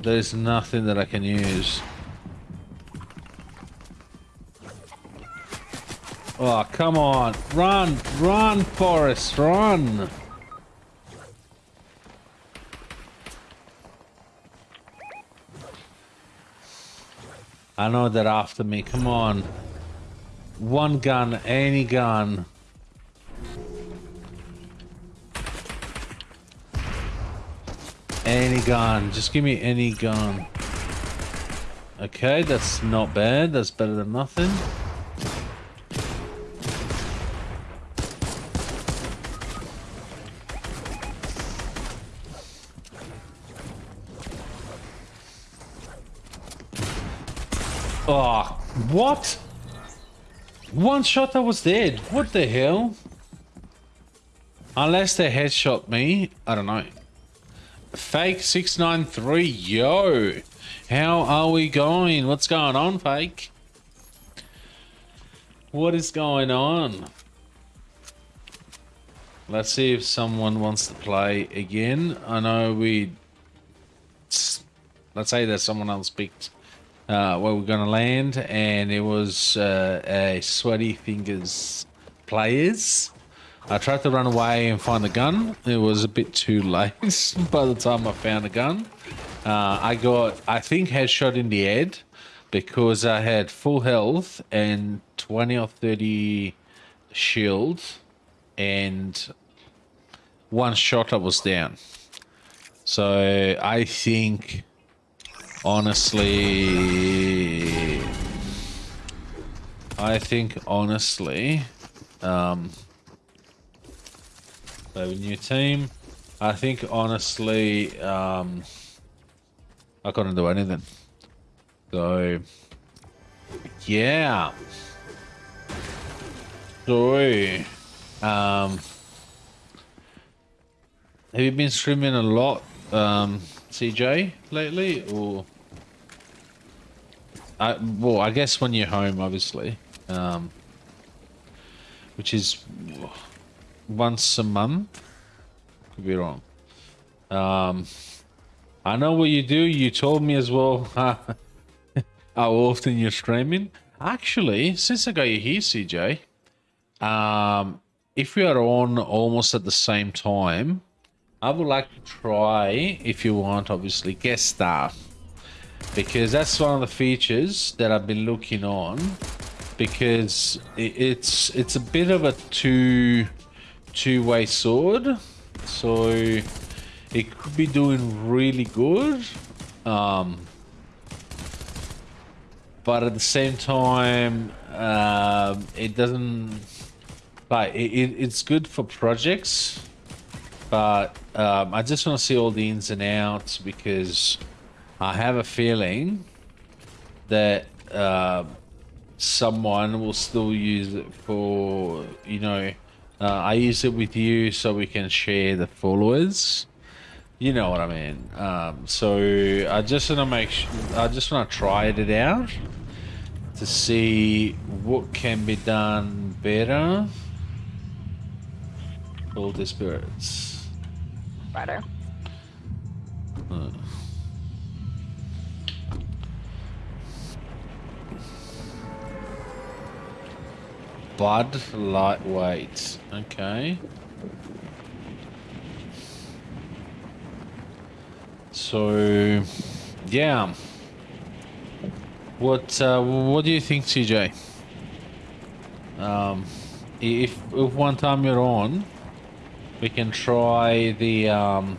There's nothing that I can use. Oh, come on. Run, run, Forrest, run. I know they're after me. Come on. One gun, any gun. Any gun. Just give me any gun. Okay, that's not bad. That's better than nothing. Oh, what? One shot I was dead. What the hell? Unless they headshot me, I don't know. Fake 693, yo. How are we going? What's going on, Fake? What is going on? Let's see if someone wants to play again. I know we... Let's say that someone else picked uh, where we're going to land, and it was uh, a Sweaty Fingers players. I tried to run away and find the gun. It was a bit too *laughs* late by the time I found a gun. Uh, I got, I think, headshot in the head because I had full health and 20 or 30 shield and one shot I was down. So I think, honestly, I think honestly, um, they have a new team. I think honestly, um, I couldn't do anything. So, yeah. So, um, have you been streaming a lot, um, CJ, lately, or? I, well, I guess when you're home, obviously, um, which is once a month. Could be wrong. Um, I know what you do. You told me as well *laughs* how often you're streaming. Actually, since I got you here, CJ, um, if we are on almost at the same time, I would like to try, if you want, obviously, guest star. Because that's one of the features that I've been looking on. Because it's it's a bit of a two two-way sword. So it could be doing really good. Um, but at the same time, uh, it doesn't like it, it, it's good for projects. But um, I just want to see all the ins and outs because I have a feeling that uh, someone will still use it for, you know, uh, I use it with you so we can share the followers. You know what I mean. Um, so I just want to make. I just want to try it out to see what can be done better. All the spirits. Better. Uh. Bud lightweight. Okay. So, yeah. What uh, what do you think, CJ? Um, if if one time you're on, we can try the um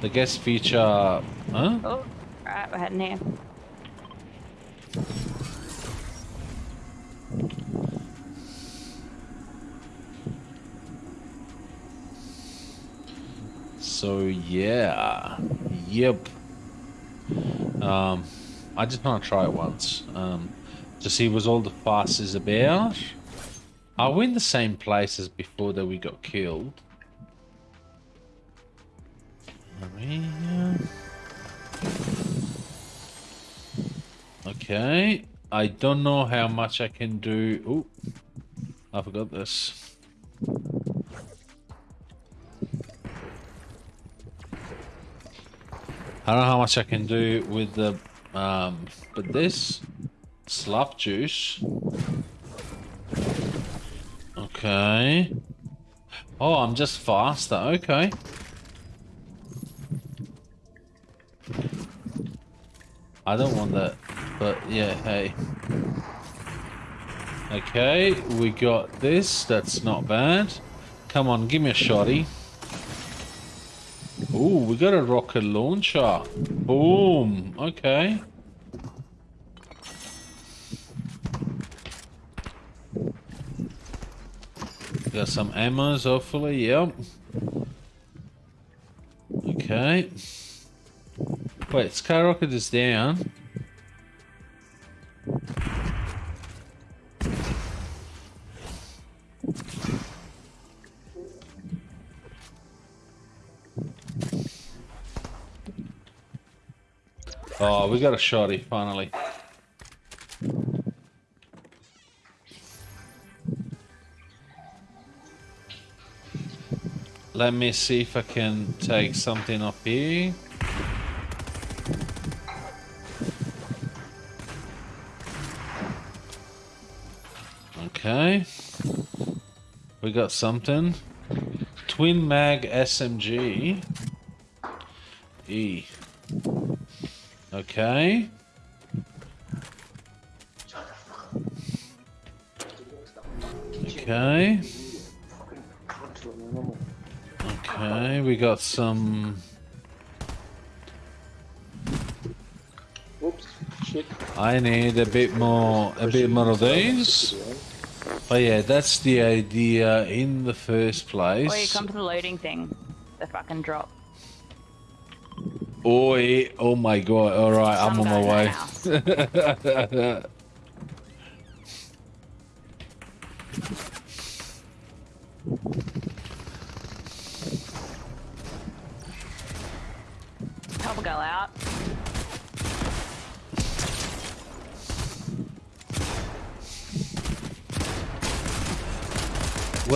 the guest feature. Huh? Oh, right, we're heading here. So yeah, yep. Um, I just want to try it once. Um, to see was all the fuss is about. Are we in the same place as before that we got killed? Okay. I don't know how much I can do. Oh, I forgot this. I don't know how much I can do with the, um, but this slurp juice. Okay. Oh, I'm just faster. Okay. I don't want that, but yeah, hey. Okay, we got this. That's not bad. Come on, give me a shotty. Ooh, we got a rocket launcher. Boom. Okay. Got some ammos, hopefully. Yep. Okay. Wait, skyrocket is down. Oh, we got a shotty finally. Let me see if I can take something up here. Okay. We got something. Twin mag SMG. E. Okay. Okay. Okay, we got some. Oops, shit. I need a bit more, a bit more of these. Oh yeah, that's the idea in the first place. Or you come to the loading thing. The fucking drop. Oi, oh my god, alright, I'm on my way. *laughs*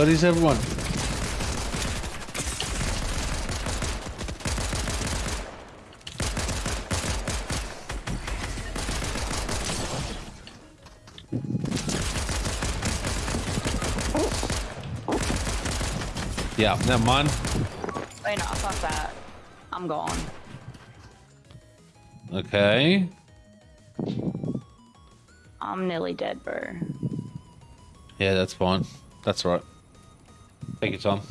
Where is everyone? Yeah, never mind. Wait, no, fuck that. I'm gone. Okay. I'm nearly dead, bro. Yeah, that's fine. That's right. Take your Tom.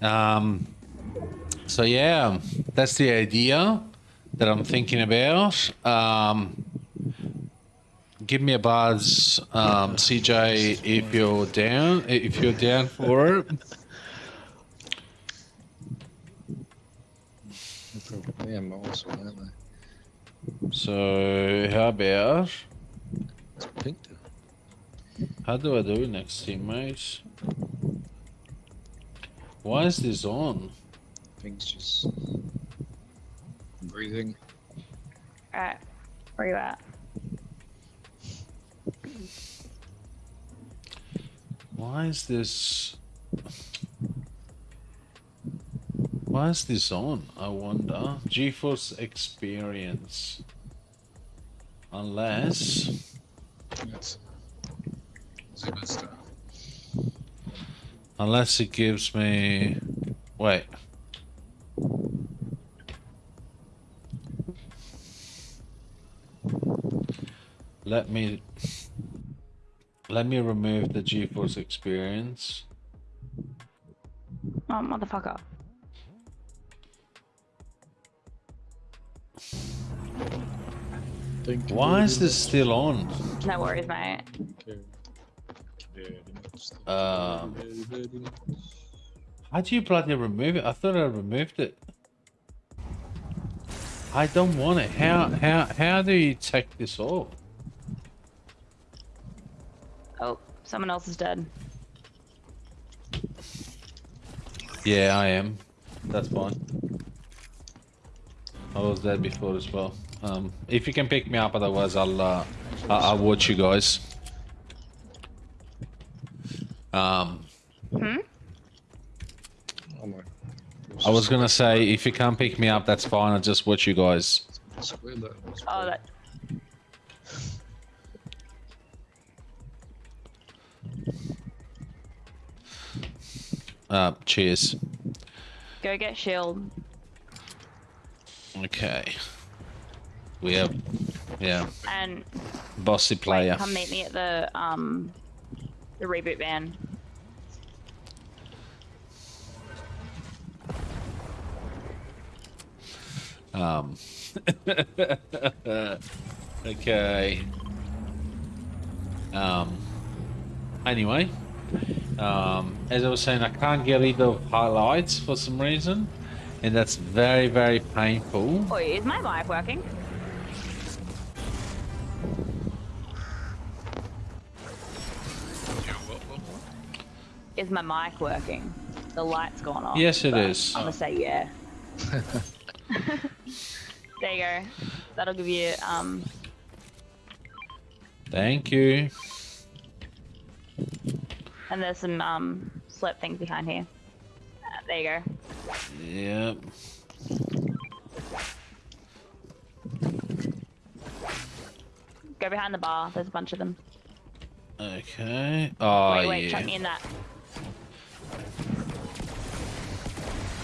Um, so yeah, that's the idea that I'm thinking about. Um, give me a buzz, um, CJ, if you're down. If you're down for it. Yeah, I'm also, aren't they? So how about how do I do next, teammates? Why is this on? Pink's just breathing. Alright. Where you at? Why is this? Why is this on? I wonder. GeForce Experience. Unless. Yes. Zero star. Unless it gives me. Wait. Let me. Let me remove the GeForce Experience. Oh, motherfucker. Thank Why very is this still on? No worries, mate. Thank you very much. Thank Um, you very, very much. How do you bloody remove it? I thought I removed it. I don't want it. How how how do you take this off? Oh, someone else is dead. Yeah, I am. That's fine. I was dead before as well. Um, if you can pick me up, otherwise I'll uh, I- I'll watch you guys. Um, Hmm? I was gonna say if you can't pick me up, that's fine. I'll just watch you guys. I swear that was Oh, that. Uh, cheers. Go get shield. Okay. We have, yeah, And bossy wait, player. come meet me at the um the reboot van. Um. *laughs* okay. Um. Anyway, um, as I was saying, I can't get rid of highlights for some reason, and that's very, very painful. Oh, is my mic working? Is my mic working? The light's gone off. Yes, it is. I'm gonna say yeah. *laughs* there you go. That'll give you um. Thank you. And there's some um slip things behind here. Uh, there you go. Yep. Go behind the bar. There's a bunch of them. Okay. Oh wait, wait, yeah. chuck me in that.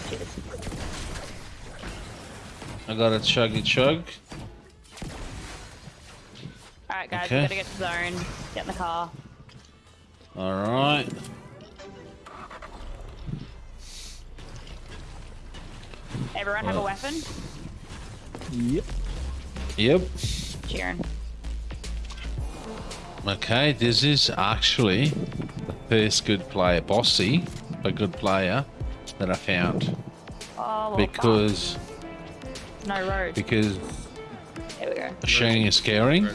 Cheers. I got a chuggy chug. Alright guys, Okay. we gotta get to zone. Get in the car. All right. Everyone have a weapon? Yep. Yep. Cheering. Okay, this is actually the first good player, Bossy, a good player that I found Oh, because fuck. no road. because There we go. sharing is caring,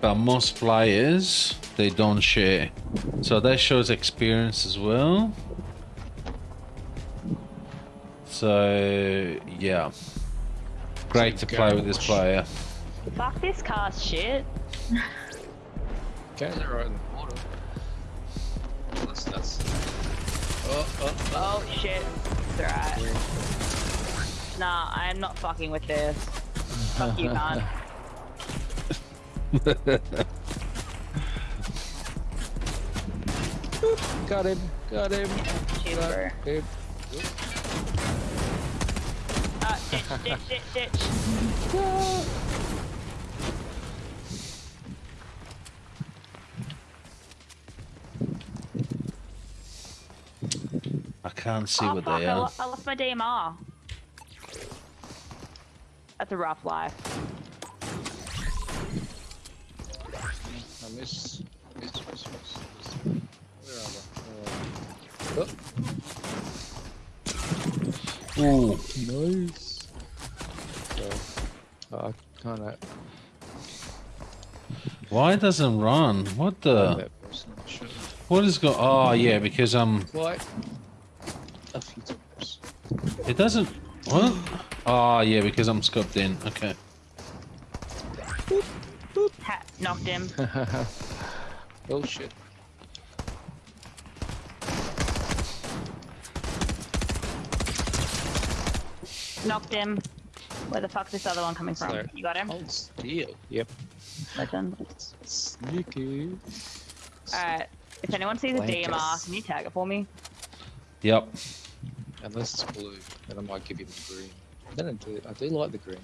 but most players they don't share, so that shows experience as well. So yeah, great to play with this player. Fuck this car's shit. *laughs* Okay, they're right in. That's that's. Oh, oh, oh. Oh shit. It's alright. Nah, I am not fucking with this. Fuck you, can't. *laughs* Got him, got him. Cheers, bro. Dude. Ah, ditch, ditch, ditch, ditch. I can't see oh, what fuck, they are. lo- I lost my DMR. That's a rough life. I miss, miss, miss, miss, miss. Where are they? Where are they? Ooh, Nice. So, I kind of why doesn't run? What the? that person should What is go? Oh yeah, because um, quite a few times. it doesn't. What? Oh yeah, because I'm scoped in. Okay. Ha knocked him. *laughs* oh shit. Knocked him. Where the fuck's this other one coming from? Sorry. You got him? Oh, Hold still. Yep. Legend. Sneaky. Alright. If anyone sees a DMR, can you tag it for me? Yep. Unless it's blue, then I might give you the green. Then I do. I do like the green.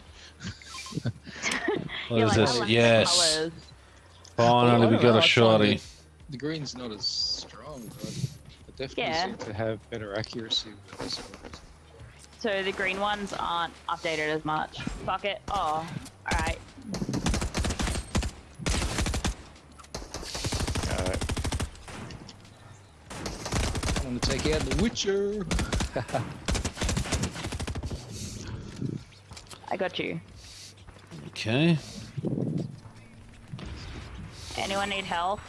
What You're is like, this? like Yes. colours. Finally, Well, we got know, a I find shorty. it- The green's not as strong, but it definitely Yeah. seem to have better accuracy with this one. So the green ones aren't updated as much. Fuck it. Oh, alright. Alright. I want to take out the Witcher. *laughs* I got you. Okay. Anyone need help?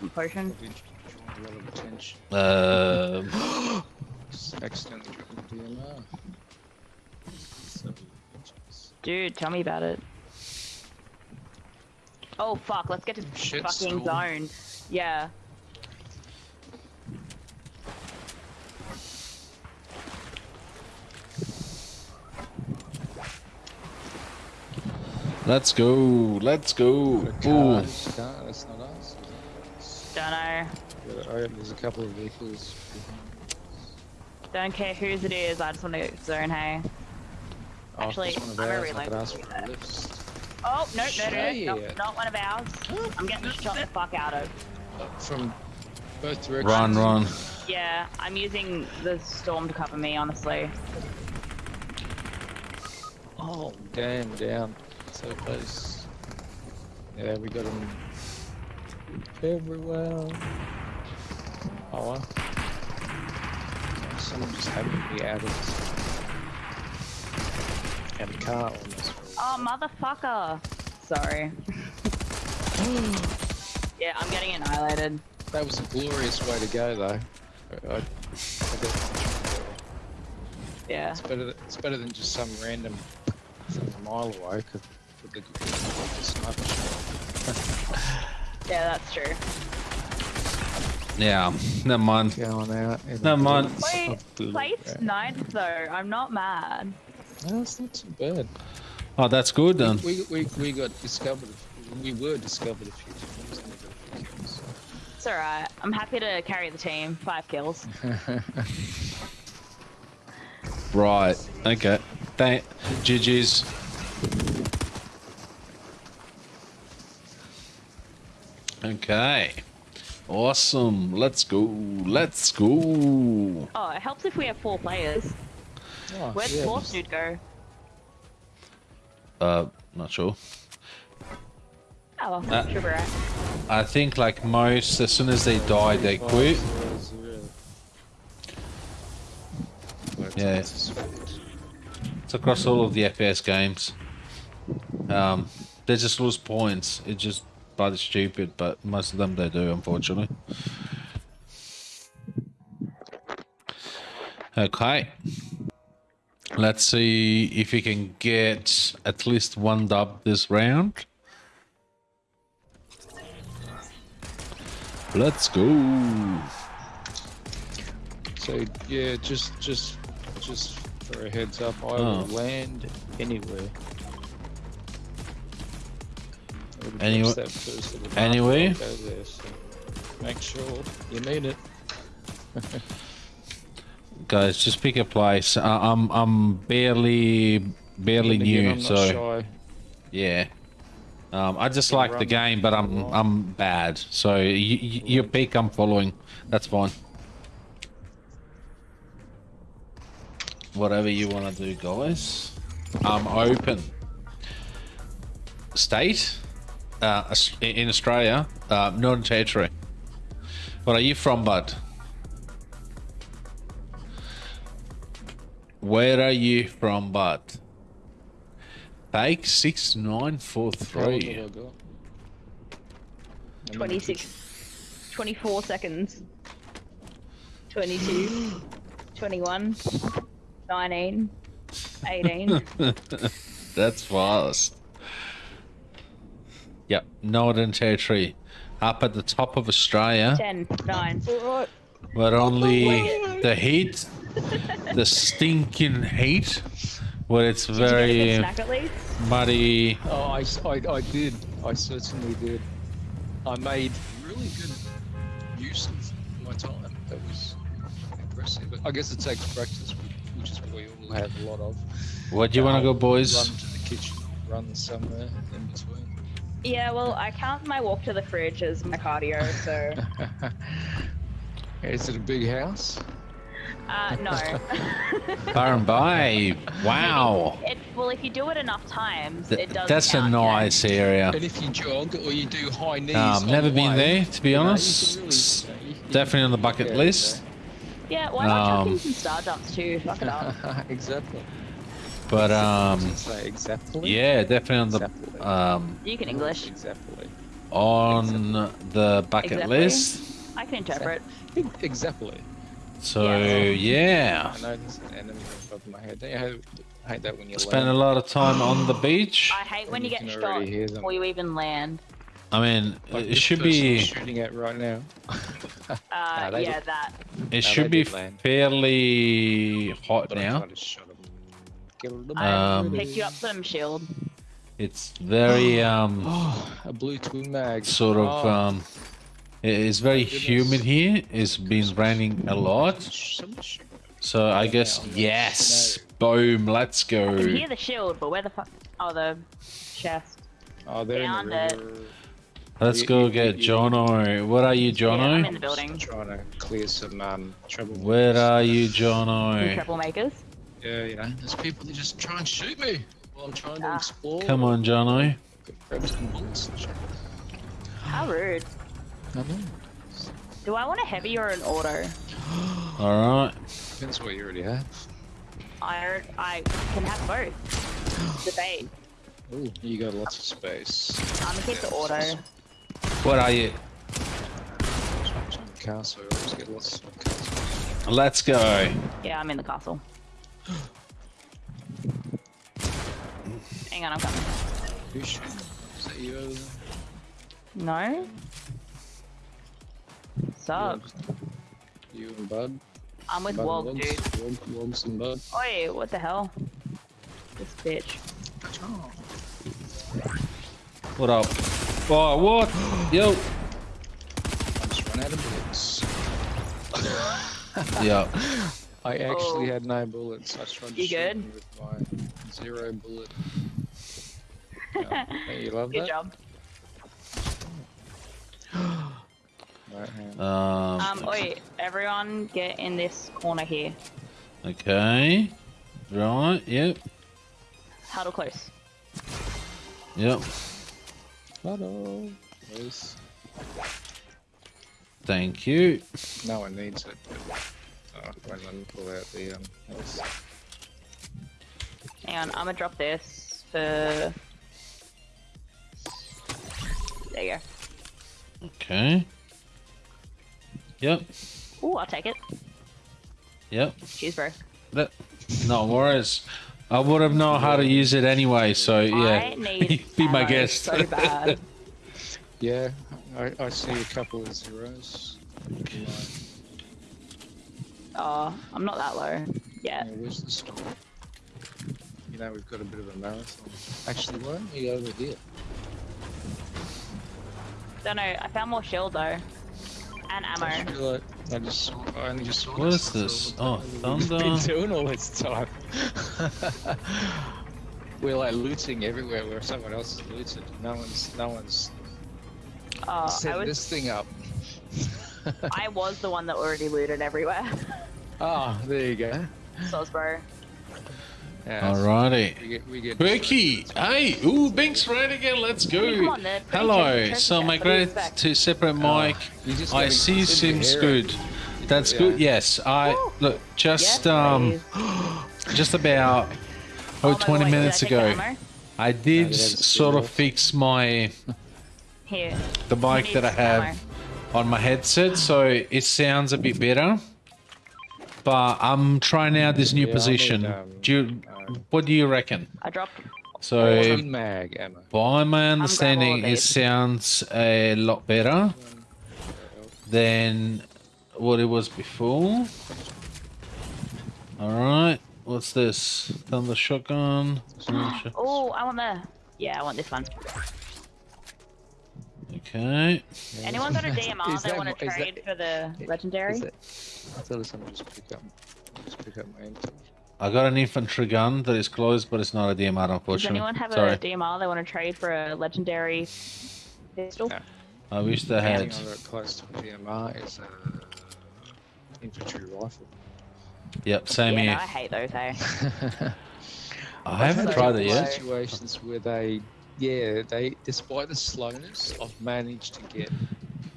Some potion? Probably drawn a lot of attention. Uh, Just accidentally dropped the DMR. So, Dude, tell me about it. Oh fuck, let's get to Shit fucking storm. zone. Yeah. Let's go. Let's go. the Ooh. car, that's not us. Don't know. But I there's a couple of vehicles. Don't care whose it is, I just want to get to zone, hey. Oh, Actually, it's I'm a ours, reload. could ask for a lift. Oh, no, no, no, no, Shit. not, not one of ours. I'm getting shot the fuck out of. Uh, From both directions. Run, run. Yeah, I'm using the storm to cover me, honestly. Oh, damn, down. So close. Yeah, we got him very well. Oh, well. Someone just happened to be out of this. Of the car almost. Oh, motherfucker. Sorry. *gasps* yeah, I'm getting annihilated. That was a glorious way to go, though. I, I, Yeah. it's better. th- It's better than just some random from a mile away. Cause with the, with the sniper. Yeah, that's true. Yeah, never mind. going out. in Never the mind. Wait, Place ninth though. I'm not mad. No, it's not too bad. Oh, that's good then. We, we, we got discovered. We were discovered a few times and we got a few kills. It's alright. I'm happy to carry the team. Five kills. *laughs* Right. Okay. Thank. GG's. Okay. Awesome. Let's go. Let's go. Oh, it helps if we have four players. Oh, Where'd yeah, fourth dude go? Uh, not sure. Oh, well, Uh, should be right. I think like most, as soon as they die, they quit. zero, zero. But Yeah. it's across all of the FPS games. Um, they just lose points. It just bloody stupid, but most of them they do, unfortunately. Okay. Let's see if we can get at least one dub this round. Let's go. So yeah, just just just for a heads up, I Oh. will land anywhere. There, so make sure you need it. *laughs* Guys, just pick a place. I I'm I'm barely barely new, so shy. yeah. Um, I just like the game, but I'm. I'm bad. So you, you, your pick, I'm following. That's fine. Whatever you want to do, guys. I'm open. State, uh, in Australia, uh, Northern Territory. What are you from, bud? Where are you from, bud? Fake six nine four How long three. have I got? I'm 26, 24 seconds. 22, 21, 19, 18. *laughs* That's fast. Yep, Northern Territory, up at the top of Australia, 10, 9. but only oh, the heat, the stinking heat, where it's Did you get a good very snack at least? muddy. I, I, s- I- I did. I certainly did. I made really good use of my time. That was impressive. I guess it takes practice, which is what we all have a lot of. What do you want to go, boys? Run to the kitchen, run somewhere in between. Yeah, well, I count my walk to the fridge as my cardio, so. *laughs* Is it a big house? Uh, no. *laughs* Byron Bay. *laughs* Wow. It, well, if you do it enough times, Th- it does. That's a count, you know? nice area. And if you jog or you do high knees, Um, on never the been way, there, to be you know, honest. really, It's you know, you- you Definitely on the bucket get list. Yeah, why not chuck Um, in some star jumps too? Fuck it up. exactly. But um, exactly. yeah, definitely on Exactly. the um You can English. Exactly. on the bucket Exactly. list. I can interpret. Exactly. *laughs* So Yeah. yeah, I know there's an enemy on top of my head. Don't you hate, hate that when you spend a lot of time on the *gasps* beach. I hate when you you get can shot hear before you even land. I mean, Like it should be shooting at right now. Uh, *laughs* they yeah, look- that. it No, should be land. fairly hot But I now. Tried to shot him. Kill them I Um, picked you up some shield. It's very *gasps* um Oh, a blue twin mag. sort of Oh, um. It's very humid here. It's been raining a lot, so I guess yes. Boom. Let's go. I can hear the shield, but where the fuck? Oh, the chest. Oh, they're in Found the it. Let's You- go you- get you- Jono. What are you, Yeah, I'm Jono? in the building. Trying to clear some um, trouble. Where are you, Two Jono? troublemakers. Yeah, you know, there's people that just try and shoot me while I'm trying to Ah. explore. Come on, Jono. Grab some bullets. How rude. I know. Do I want a heavy or an auto? All right. Depends what you already have. I I can have both. Debate. Oh, you got lots of space. I'm gonna keep the auto. What are you? Castle, get lots of castle. Let's go. Yeah, I'm in the castle. Hang on, I'm coming. Is that you over there? No? Sup? You and Bud? I'm with Bud Wog, dude. Wogs? Wog, Wogs and Bud? Oi, what the hell? This bitch. What up? Oh, what? Yo. *gasps* I just ran out of bullets. Yeah. *laughs* I actually Oh. had no bullets. I tried to You shoot good? him with my zero bullet. *laughs* Yeah. Hey, you love Good that? job. *gasps* Right hand. Um. Um, oi, everyone get in this corner here. Okay. Right. Yep. Huddle close. Yep. Hello. Nice. Thank you. No one needs it. But, oh, wait, let me pull out the um. Nice. Hang on, I'm gonna drop this for. There you go. Okay. Yep. go. Ooh, I'll take it. Yep. Cheers, bro. That, no worries. I would have known how to use it anyway, so yeah. I need *laughs* Be my guest. so bad. *laughs* Yeah, I, I see a couple of zeros. Oh, I'm not that low Yeah, where's the store? You know, we've got a bit of a marathon. Actually, why don't we over here? Don't know. I found more shield though, and I ammo. feel like I just saw, I only just saw What this. is this? Oh, the time. We've *laughs* been doing all this time. *laughs* We're like looting everywhere where someone else is looted. No one's, no one's Oh, I set was. this thing up. *laughs* *laughs* I was the one that already looted everywhere. *laughs* Ah, there you go. Soz, bro. Yeah, Alrighty. We get, we get. Berkey, hey, ooh, Bink's right again. Let's go. Come on, Ned. Hello. So my what great to separate Oh, mic. you I see seems good. out. That's Yeah. good. Yes, I Woo. look just Yes, um *gasps* just about oh, Oh 20 God, minutes I ago. I did that's s- good sort of fix my Here. the bike that I have ammo. On my headset, so it sounds a bit better. But I'm trying out this new Yeah, I need, position. um, do you, uh, what do you reckon? I dropped. So, Twin mag by my understanding, it sounds a lot better than what it was before. All right, what's this? Thunder shotgun. Thunder *gasps* shot- Oh, I want the. Yeah, I want this one. Okay. Anyone got a DMR Is they that want to trade that- for the legendary? Is that, I thought someone just pick up, just pick up my MP. I got an infantry gun that is closed, but it's not a DMR, Does unfortunately. anyone have Sorry. a DMR they want to trade for a legendary pistol? No. I wish they The had. only thing I got close to DMR is a infantry rifle. Yep, same yeah, no, here. I hate those. Hey. Eh? *laughs* I haven't tried it yet. Situations where they, yeah, they, despite the slowness, I've managed to get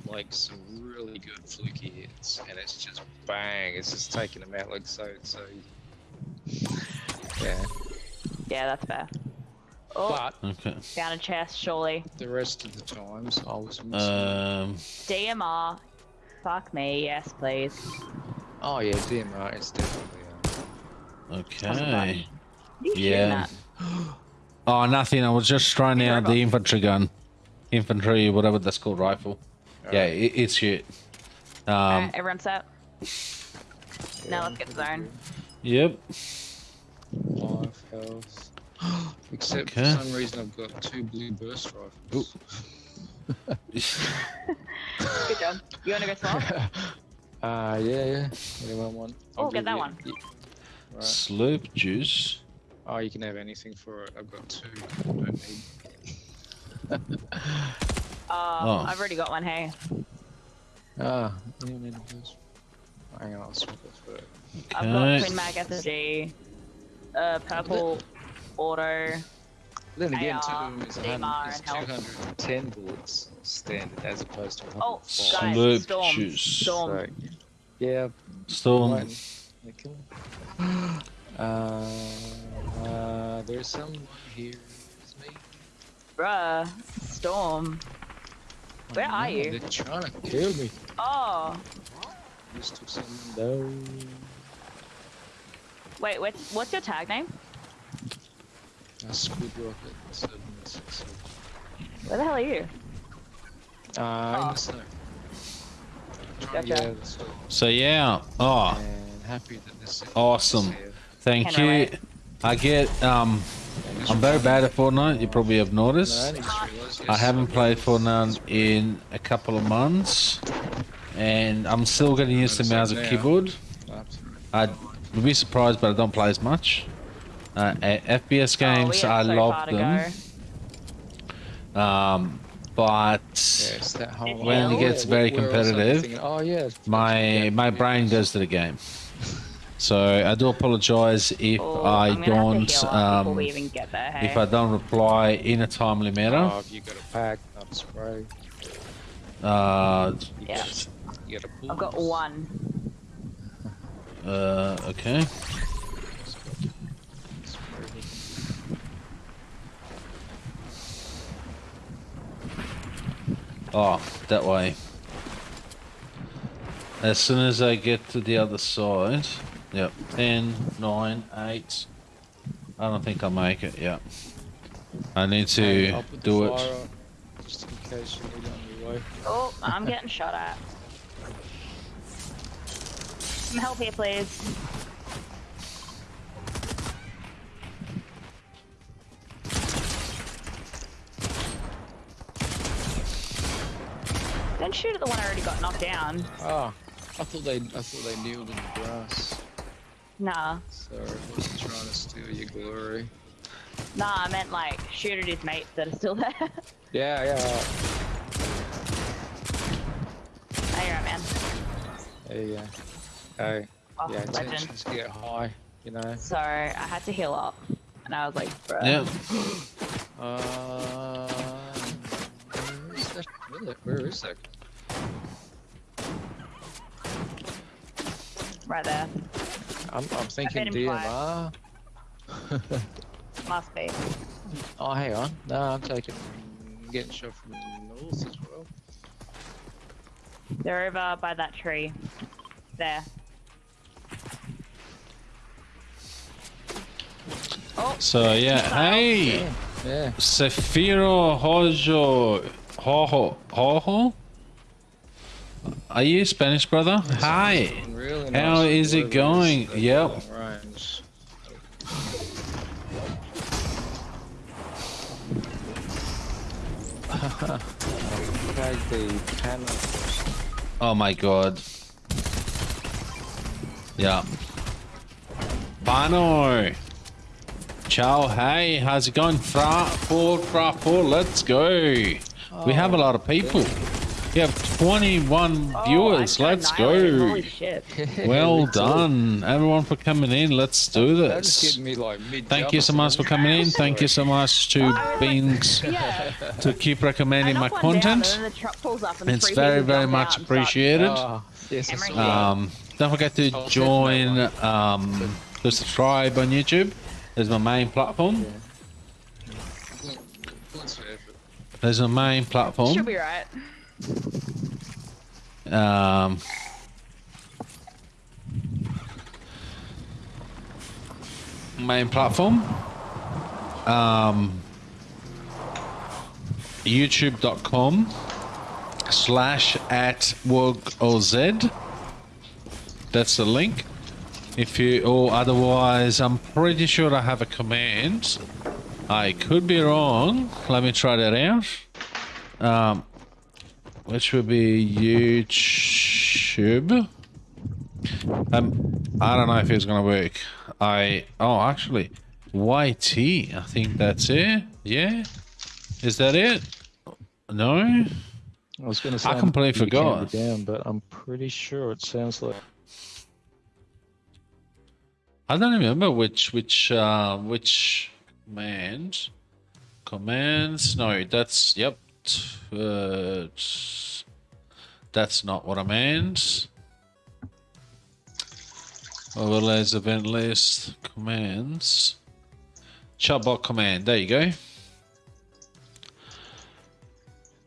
like some really good fluky hits, and it's just bang, it's just taking them out like so, so. Yeah, yeah, that's fair. Oh, but Okay. found a chest, surely. the rest of the times I was missing. Um. DMR. Fuck me, yes, please. oh yeah, DMR is definitely. Um, Okay. Yeah. *gasps* *gasps* *gasps* *laughs* at? Oh, nothing. I was just trying You're out the infantry gun, infantry, whatever that's called, rifle. Yeah, alright. it, it's shit. Um. Alright, everyone set. Now let's get the zone. Yep. Five health. Except Okay. for some reason I've got two blue burst rifles. *laughs* Good job. You wanna go *laughs* small? uh, yeah, yeah. Anyone want? Oh, get that you- one. y- Right. Slurp juice. Oh, you can have anything for it. I've got two. I don't need. Uh, Oh. I've already got one, hey. Ah, you don't need a burst. Hang on, I'll swap it for I've got Okay. twin mag SSG, uh, purple auto, Then again, AR, two is, 100, is 210 bullets standard as opposed to Oh, 105. guys, Loop storm, shoes. storm. So, yeah, Storm. right. *gasps* *laughs* They kill him. Uh, uh, there's someone here. It's me. Bruh, storm. Where I are you? They're trying to kill me. Oh, Just took some no. wait, what's, what's your tag name? Uh, squid rocket. Seven, six, seven. Where the hell are you? Uh, in Oh. the snow. Gotcha. Yeah, so, So yeah. Oh, and happy that this is Awesome. Here. thank Can't you. relate. I get um. I'm very bad at Fortnite. You probably have noticed. only just realised, I haven't played Fortnite in a couple of months, and I'm still getting used to Notice mouse that and keyboard. I'd be surprised, but I don't play as much. Uh, a- FPS oh, games, have I so love them. Um, but Yes, When it gets very where else I'd be competitive, oh yeah, my my brain goes to the game. So I do apologize if Oh, I I'm gonna have to don't heal up before um, we even get there, hey? if I don't reply in a timely manner. Oh, you got a pack, not a spray. Uh, You Yeah. got, you got a I've got one. uh, okay. Oh, that way. As soon as I get to the other side, yep, 10, 9, 8. I don't think I'll make it, Yep. I need to I'll put do it. just in case you need on your way. Oh, I'm getting shot at. Some help here, please. Don't shoot at the one I already got knocked down. Oh, I thought they, I thought they kneeled in the grass. Nah. Sorry, I wasn't trying to steal your glory. Nah, I meant like shoot at his mates that are still there. *laughs* Yeah, yeah. There you are, man. There you go. Hey, Oh, yeah, legend. tensions get high, you know. So I had to heal up. And I was like, bruh. Yeah. *gasps* Uh, where is that? Where, where is that? Right there. I'm, I'm thinking him twice. DMR. Must be. oh, hang on. No, I'm taking. I'm getting shot from the north as well. They're over by that tree. There. Oh, So yeah, hey, Yeah. Yeah. Sefiro Hojo, Hoho, Hoho. Are you Spanish, brother? Hi. Really nice is it going? Yep. long Range. Tag the panel. Oh my god. Yeah. Bano. Ciao, hey, how's it going? Fra, four, fra, four, let's go. we have a lot of people. We have 21 oh, viewers, let's annihilated. Holy go. shit. *laughs* Well done, everyone for coming in. Let's do this. me like Thank you so much for coming in. Thank you so much to I was like- Beans *laughs* Yeah. to keep recommending my knocked down, content. and then the truck pulls up and It's very, very much out appreciated. Oh, yes, I Emery. saw that. Um, don't forget to join, um, to subscribe on YouTube. There's my main platform. Points for effort. There's my main Should platform. be right. Um, main platform. Um, YouTube.com slash at WOGOZ. That's the link. If you, or otherwise, I'm pretty sure I have a command. I could be wrong. Let me try that out. Um, which would be YouTube. Um, I don't know if it's gonna work. I oh actually, YT. I think that's it. Yeah, is that it? No. I was going to say I completely forgot. down, but I'm pretty sure it sounds like I don't remember which which uh which command. commands. No, that's yep. Uh, that's not what I meant. Overlays event list commands. Chatbot command. There you go.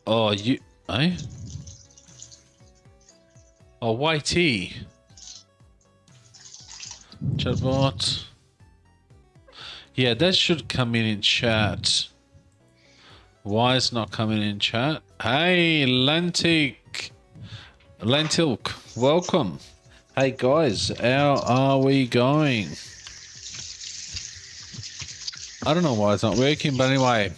Oh, you, eh? Oh, YT. Chatbot. Yeah, that should come in in chat. Why is not coming in chat? Hey, Lentic. Lentilk, welcome. Hey guys, how are we going? I don't know why it's not working, but anyway,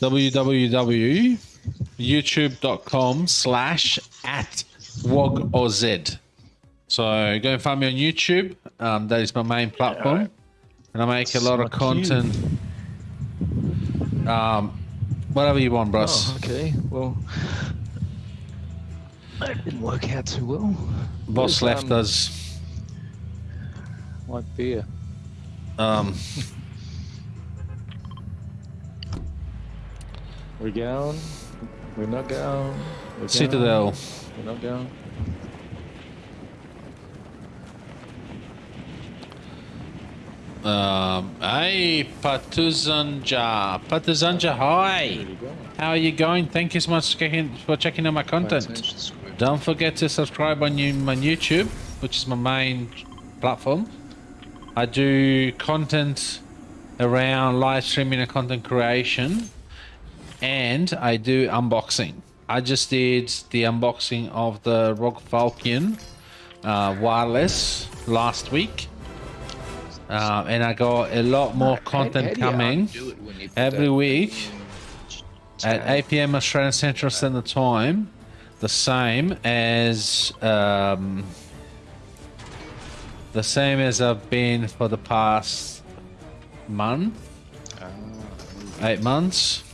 www.youtube.com slash at wogoz. So go and find me on YouTube. Um, that is my main platform. And I make a lot of content. Um, whatever you want, bros. Oh, okay. Well, that didn't work out too well. Boss left um, us. My beer. Um, We're going. We're not going. We're going. Citadel. We're not going. Um, hey, Patuzanja. Patuzanja, hi. Where you going? How are you going? Thank you so much for checking, out my content. Don't forget to subscribe on you, my YouTube, which is my main platform. I do content around live streaming and content creation, and I do unboxing. I just did the unboxing of the ROG Falchion uh, wireless last week, uh, and I got a lot more content coming Do it when you put every week at 8 p.m. Australian Central Standard Time, the same as um, the same as I've been for the past month, Ah, eight months.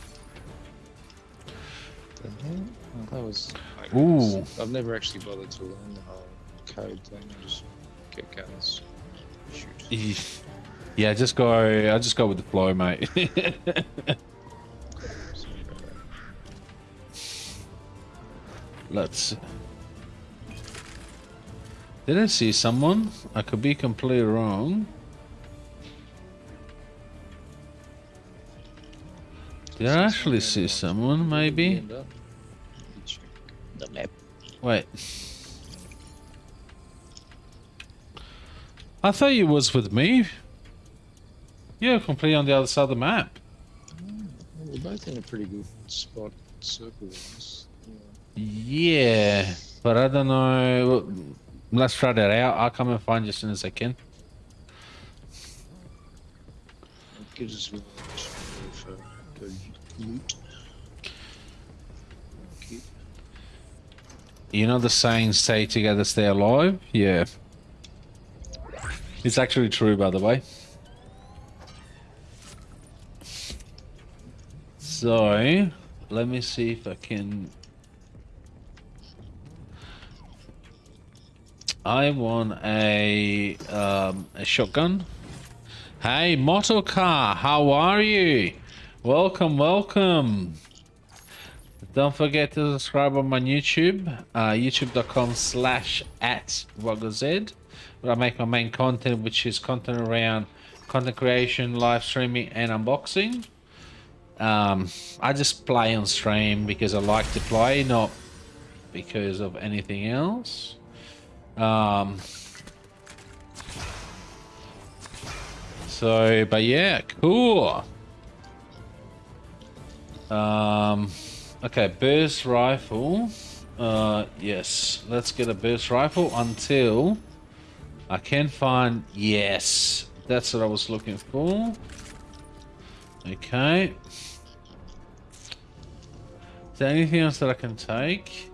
that was. Ooh. I've never actually bothered to learn the whole code thing. I just get guns. Yeah, just go. I just go with the flow, mate. Sorry about that. Let's. Did I see someone? I could be completely wrong. Did I actually see someone? Maybe. End up. You check The map. Wait. I thought you was with me. You're completely on the other side of the map. Well, we're both in a pretty good spot, circle-wise. Yeah. Yeah, but I don't know. Let's try that out. I'll come and find you as soon as I can. It gives us a little for uh, good loot. You know the saying, stay together, stay alive? Yeah. It's actually true, by the way. So, let me see if I can... I want a, um, a shotgun. Hey, Motocar, how are you? Welcome, welcome. Don't forget to subscribe on my YouTube, uh, youtube.com slash at WagoZ, where I make my main content, which is content around content creation, live streaming, and unboxing. Um, I just play on stream because I like to play, not because of anything else. Um, so, but yeah, cool. Um, okay, burst rifle. Uh, yes, let's get a burst rifle until I can find. Yes, that's what I was looking for. Okay. Is there anything else that I can take?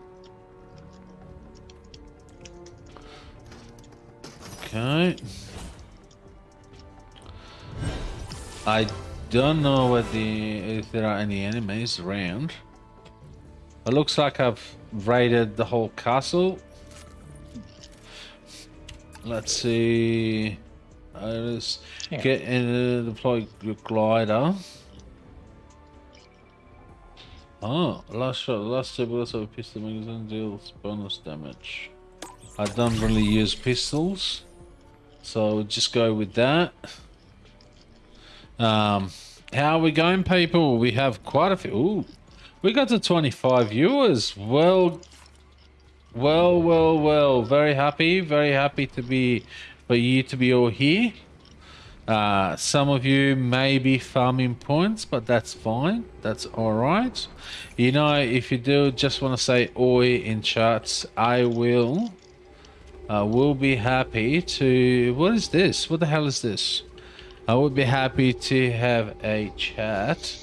Okay. I don't know what the if there are any enemies around. It looks like I've raided the whole castle. Let's see. Let's Yeah. get in the deploy your glider. Oh, last shot, last two bullets of a pistol magazine deals bonus damage. I don't really use pistols, so just go with that. Um, how are we going, people? We have quite a few. Ooh, we got to 25 viewers. Well, well, well, well. Very happy, very happy to be for you to be all here. Uh, some of you may be farming points, but that's fine. That's all right. You know, if you do just want to say oi in chats, I will. I will be happy to. What is this? What the hell is this? I would be happy to have a chat.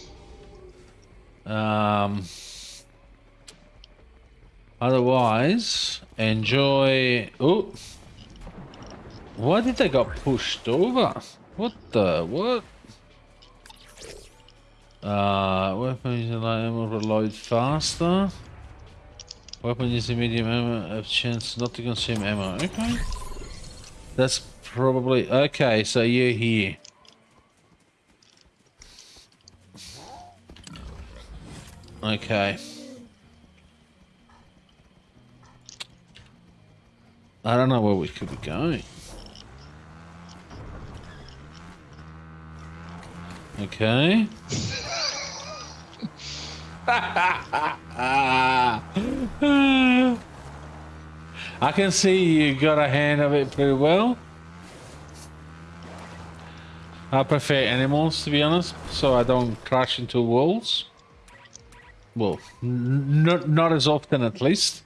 Um. Otherwise, enjoy. Oh, why did they got pushed over? What the what? Uh, weapon is light ammo reload faster. Weapon a medium ammo have chance not to consume ammo. Okay. That's probably okay, so you're here. Okay. I don't know where we could be going. Okay. *laughs* I can see you got a hand of it pretty well. I prefer animals to be honest, so I don't crash into walls. Well, not not as often at least.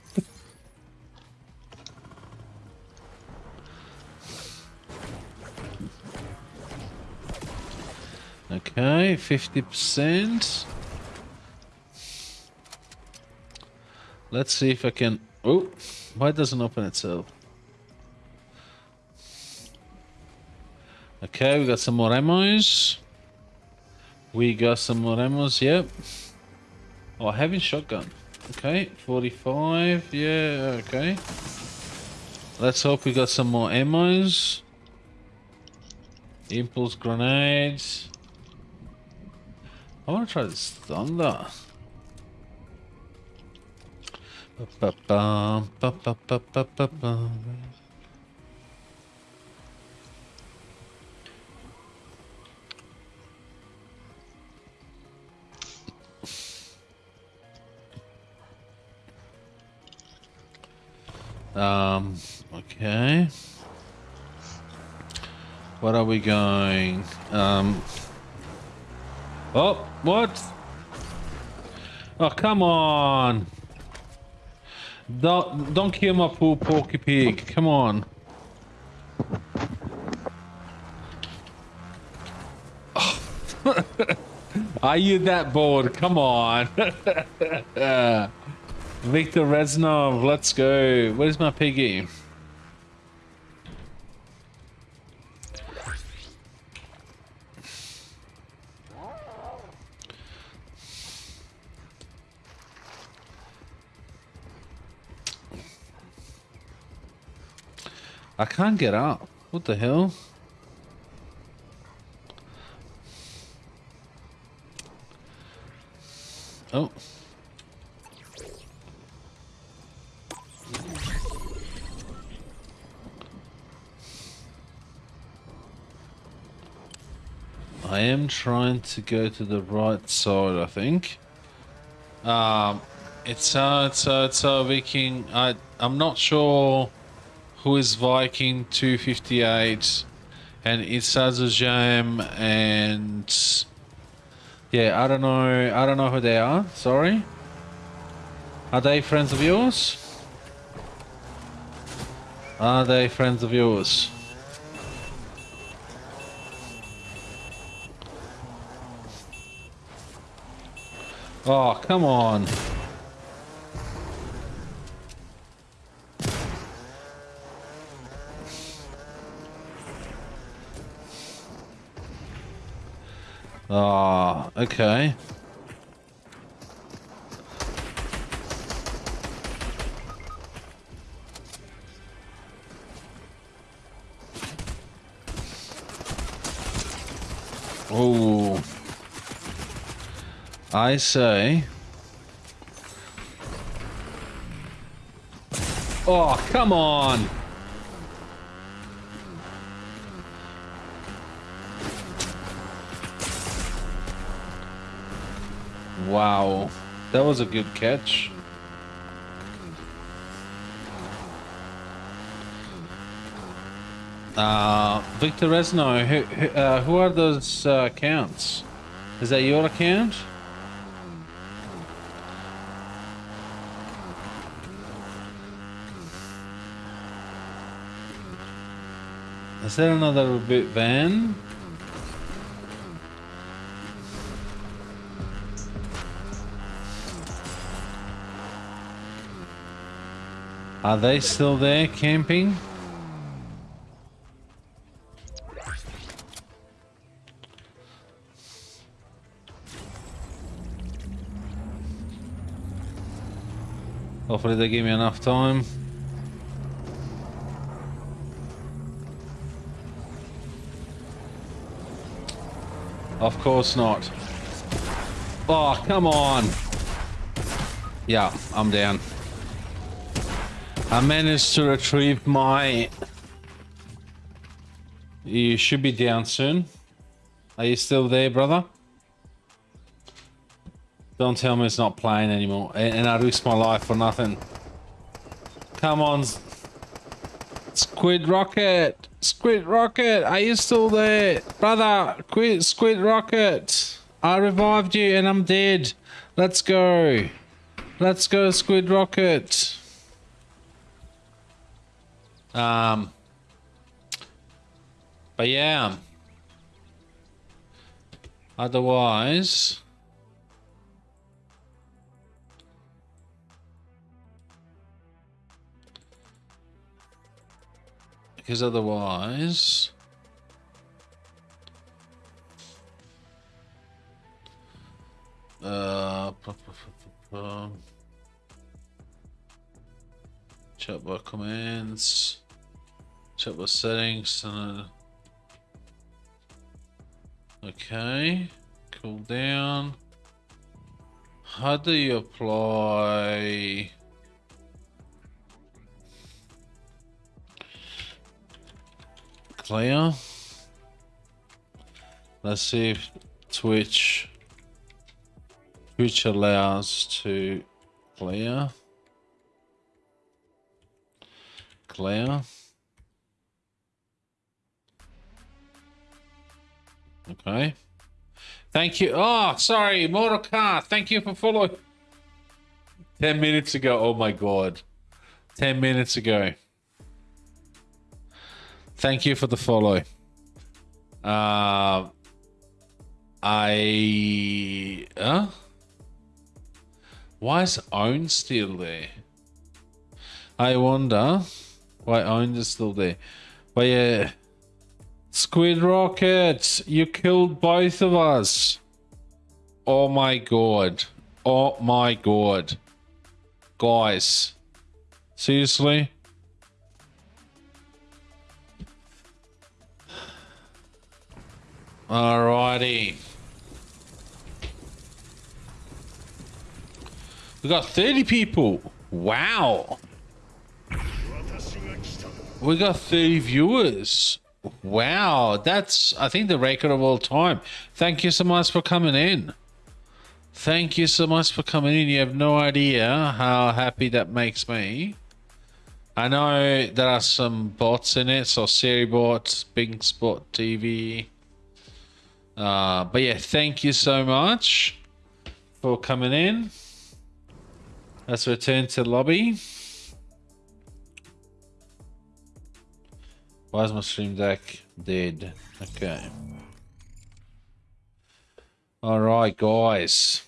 Okay, 50%. Let's see if I can... Oh, why it doesn't open itself? Okay, we got some more ammos. We got some more ammos, yep. Oh, heavy shotgun. Okay, 45, yeah, okay. Let's hope we got some more ammos. Impulse grenades. I want to try this thunder. Ba-ba-bum, ba-ba-ba-ba-ba-bum. Um, okay. What are we going? Um, oh, what? Oh, come on. Don't, don't kill my poor porky pig. Come on. *laughs* Are you that bored? Come on. *laughs* Victor Reznov, let's go. Where's my piggy? I can't get up. What the hell? Oh. I am trying to go to the right side, I think. Um, it's uh, it's uh, it's uh, Viking. I I'm not sure who is Viking 258, and it's Azajam, and yeah, I don't know. I don't know who they are. Sorry. Are they friends of yours? Are they friends of yours? Oh, come on. Ah, oh, okay. Oh. I say. Oh, come on. Wow. That was a good catch. Uh, Victor Reznov, who, who, uh, who are those uh, accounts? Is that your account? Is there another bit van? Are they still there camping? Hopefully they give me enough time. Of course not. Oh, come on. Yeah, I'm down. I managed to retrieve my... You should be down soon. Are you still there, brother? Don't tell me it's not playing anymore. And, I risked my life for nothing. Come on. Squid Rocket! Squid Rocket! Are you still there? Brother! Quit Squid Rocket! I revived you and I'm dead. Let's go. Let's go, Squid Rocket. Um, but yeah. Otherwise, because otherwise, Check the settings. Uh, okay. Cool down. How do you apply... Clear. Let's see if Twitch Twitch allows to clear. Clear. Okay. Thank you. Oh, sorry, Mortal. Thank you for following. 10 minutes ago. Oh my god. 10 minutes ago. Thank you for the follow. Uh, I. Huh? Why is Own still there? I wonder why Own is still there. But yeah. Squid Rocket, you killed both of us. Oh my god. Oh my god. Guys. Seriously? Alrighty. We got 30 people. Wow. We got 30 viewers. Wow, that's I think the record of all time. Thank you so much for coming in. Thank you so much for coming in. You have no idea how happy that makes me. I know there are some bots in it, so Siri bots, Bing Spot TV. Uh, but yeah, thank you so much for coming in. Let's return to lobby. Why is my stream deck dead? Okay. Alright, guys.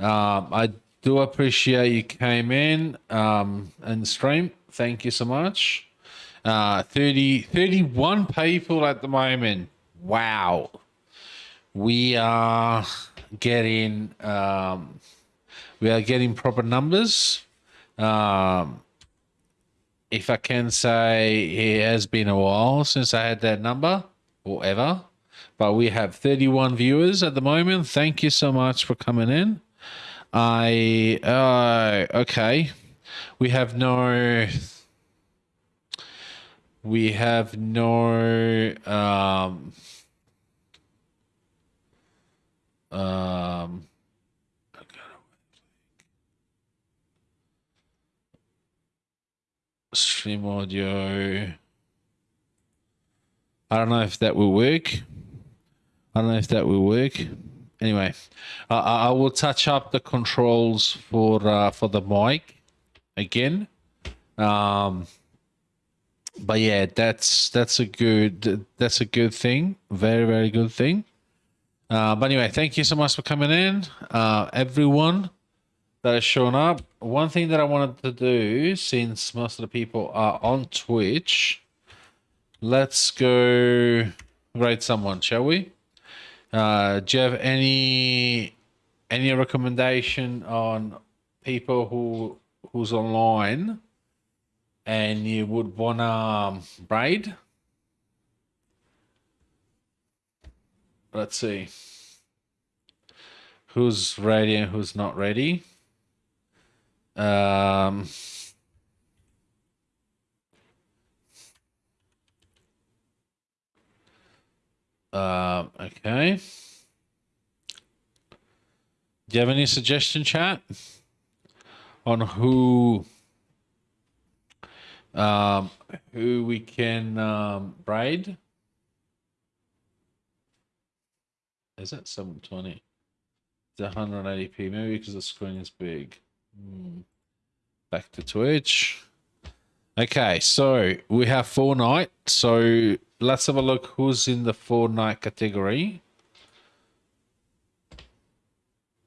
Um, I do appreciate you came in um, and stream. Thank you so much. Uh, 30, 31 people at the moment. Wow. We are getting um, we are getting proper numbers. Um, if I can say it has been a while since I had that number or ever. But we have 31 viewers at the moment. Thank you so much for coming in. I uh, okay. we have no we have no um um stream audio I don't know if that will work. I don't know if that will work. Anyway, I I will touch up the controls for uh, for the mic again. Um, but yeah, that's that's a good that's a good thing. Very very good thing. Uh, but anyway, thank you so much for coming in, uh, everyone that has shown up. One thing that I wanted to do, since most of the people are on Twitch, let's go rate someone, shall we? Uh, do you have any any recommendation on people who who's online and you would want to um, braid? Let's see. Who's ready and who's not ready? Um, um, okay. Do you have any suggestion, chat, on who um, who we can um, braid? Is that 720? It's 180p, maybe because the screen is big. Hmm. Back to Twitch. Okay, so we have Fortnite. So let's have a look who's in the Fortnite category.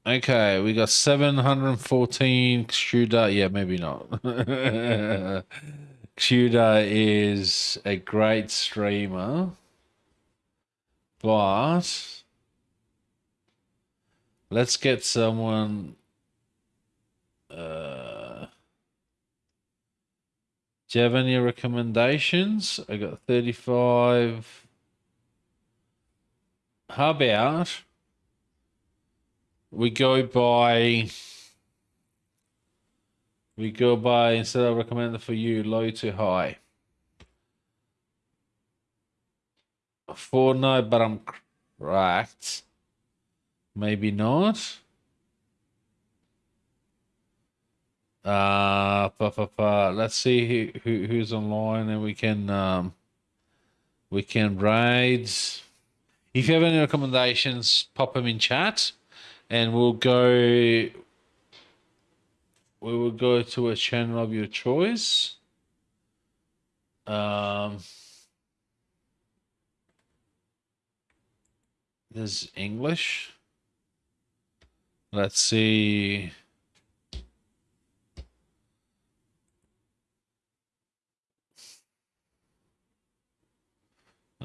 Okay, we got 714 Xuda. Yeah, maybe not. *laughs* Xuda is a great streamer. But let's get someone uh do you have any recommendations? I got 35. How about we go by we go by instead of recommending for you low to high. Fortnite, but I'm cracked. Maybe not. Uh, pa, pa, pa. let's see who, who who's online, and we can um, we can raid. If you have any recommendations, pop them in chat, and we'll go. We will go to a channel of your choice. Um, there's English. Let's see.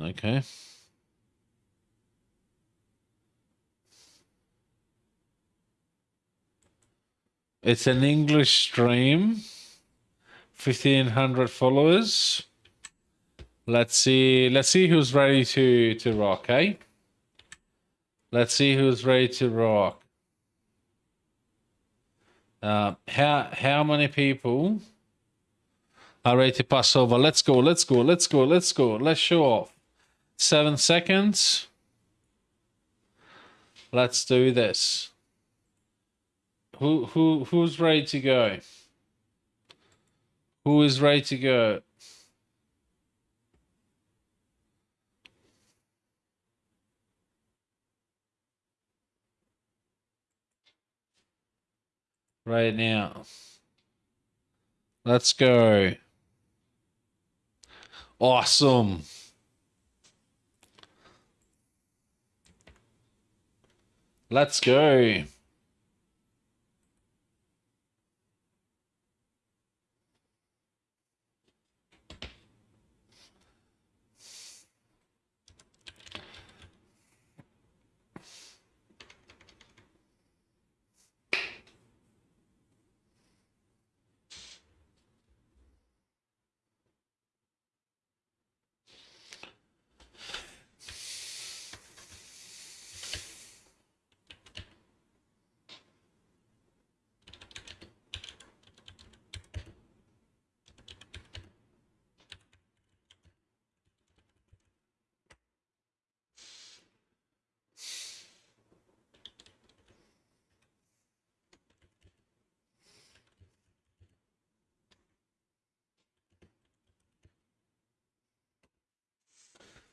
Okay. It's an English stream. 1500 followers. Let's see. Let's see who's ready to to rock, eh? Let's see who's ready to rock. Uh, how how many people are ready to pass over? Let's go. Let's go. Let's go. Let's go. Let's show off. Seven seconds. Let's do this. Who who who's ready to go? Who is ready to go? Right now. Let's go. Awesome. Let's go.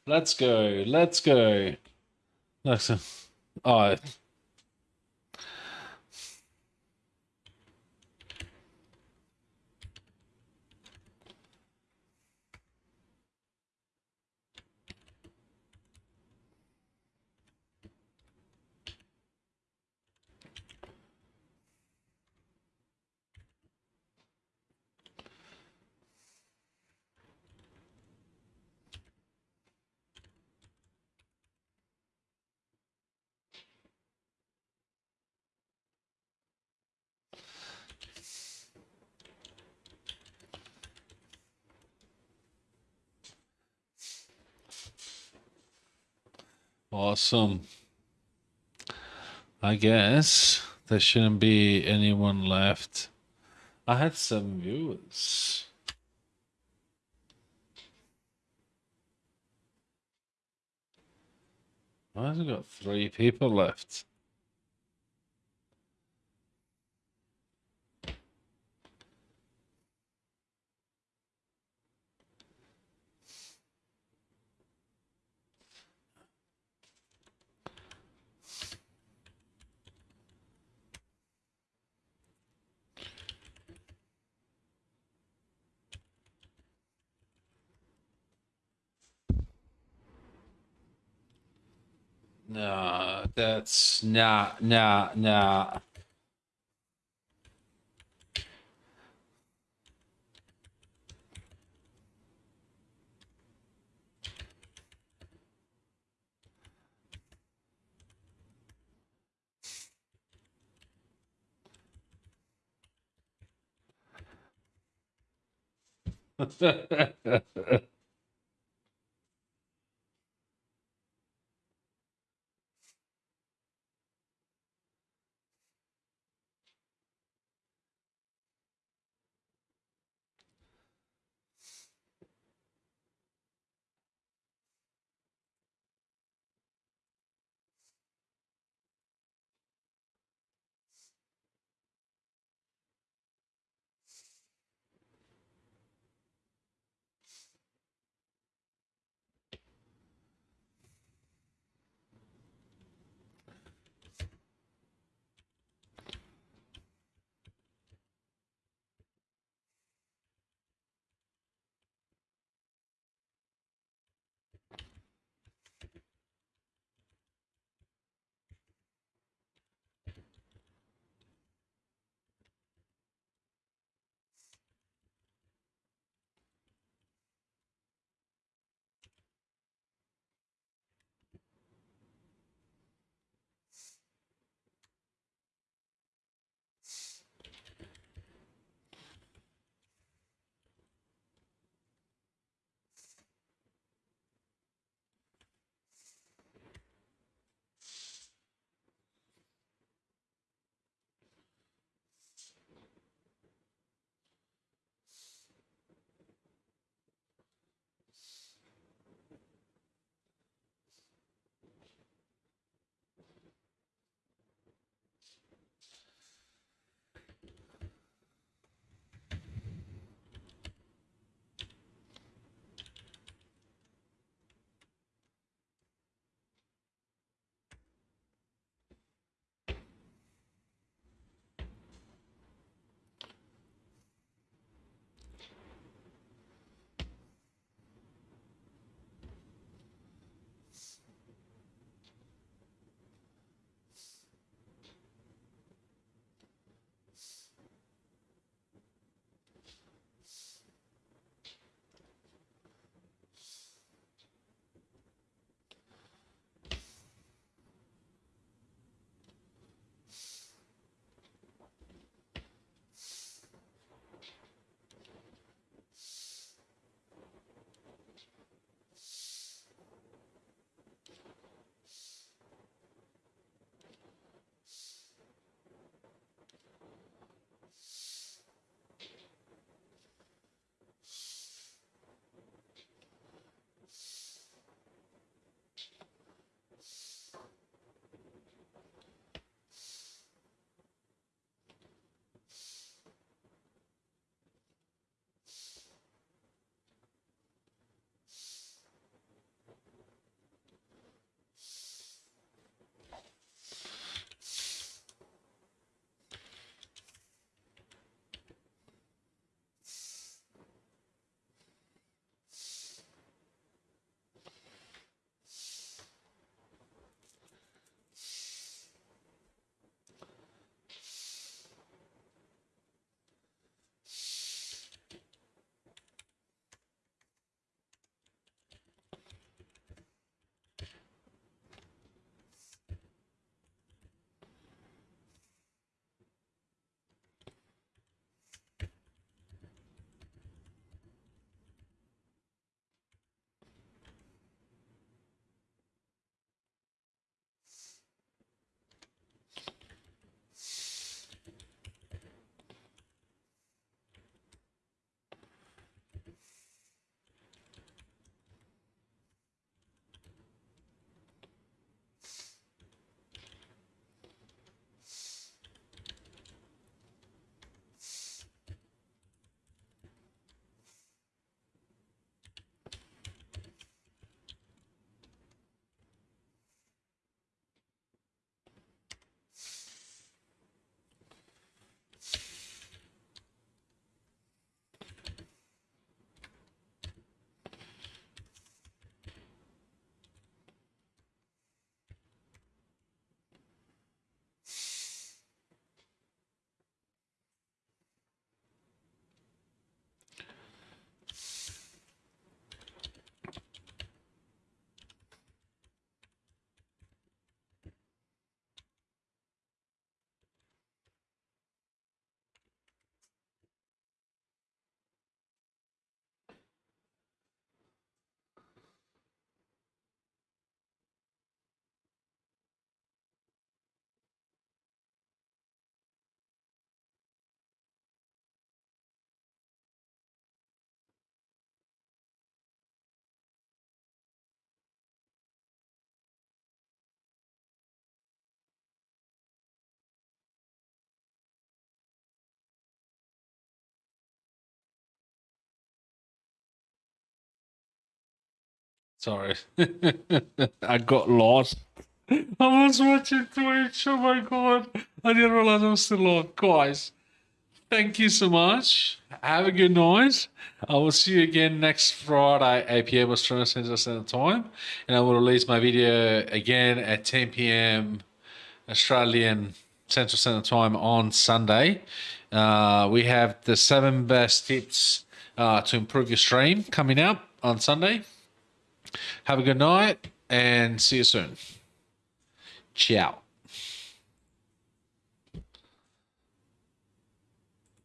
Let's go. Let's go. Let's. Awesome. I guess there shouldn't be anyone left. I had some viewers. It got three people left? No, that's nah, nah, nah. Sorry. *laughs* I got lost. I was watching Twitch. Oh my god. I didn't realize I was still on. Guys, thank you so much. Have a good night. I will see you again next Friday, 8 p.m. Australian Central Standard Time. And I will release my video again at 10 p.m. Australian Central Standard Time on Sunday. Uh, we have the seven best tips uh, to improve your stream coming up on Sunday. Have a good night and see you soon. Ciao.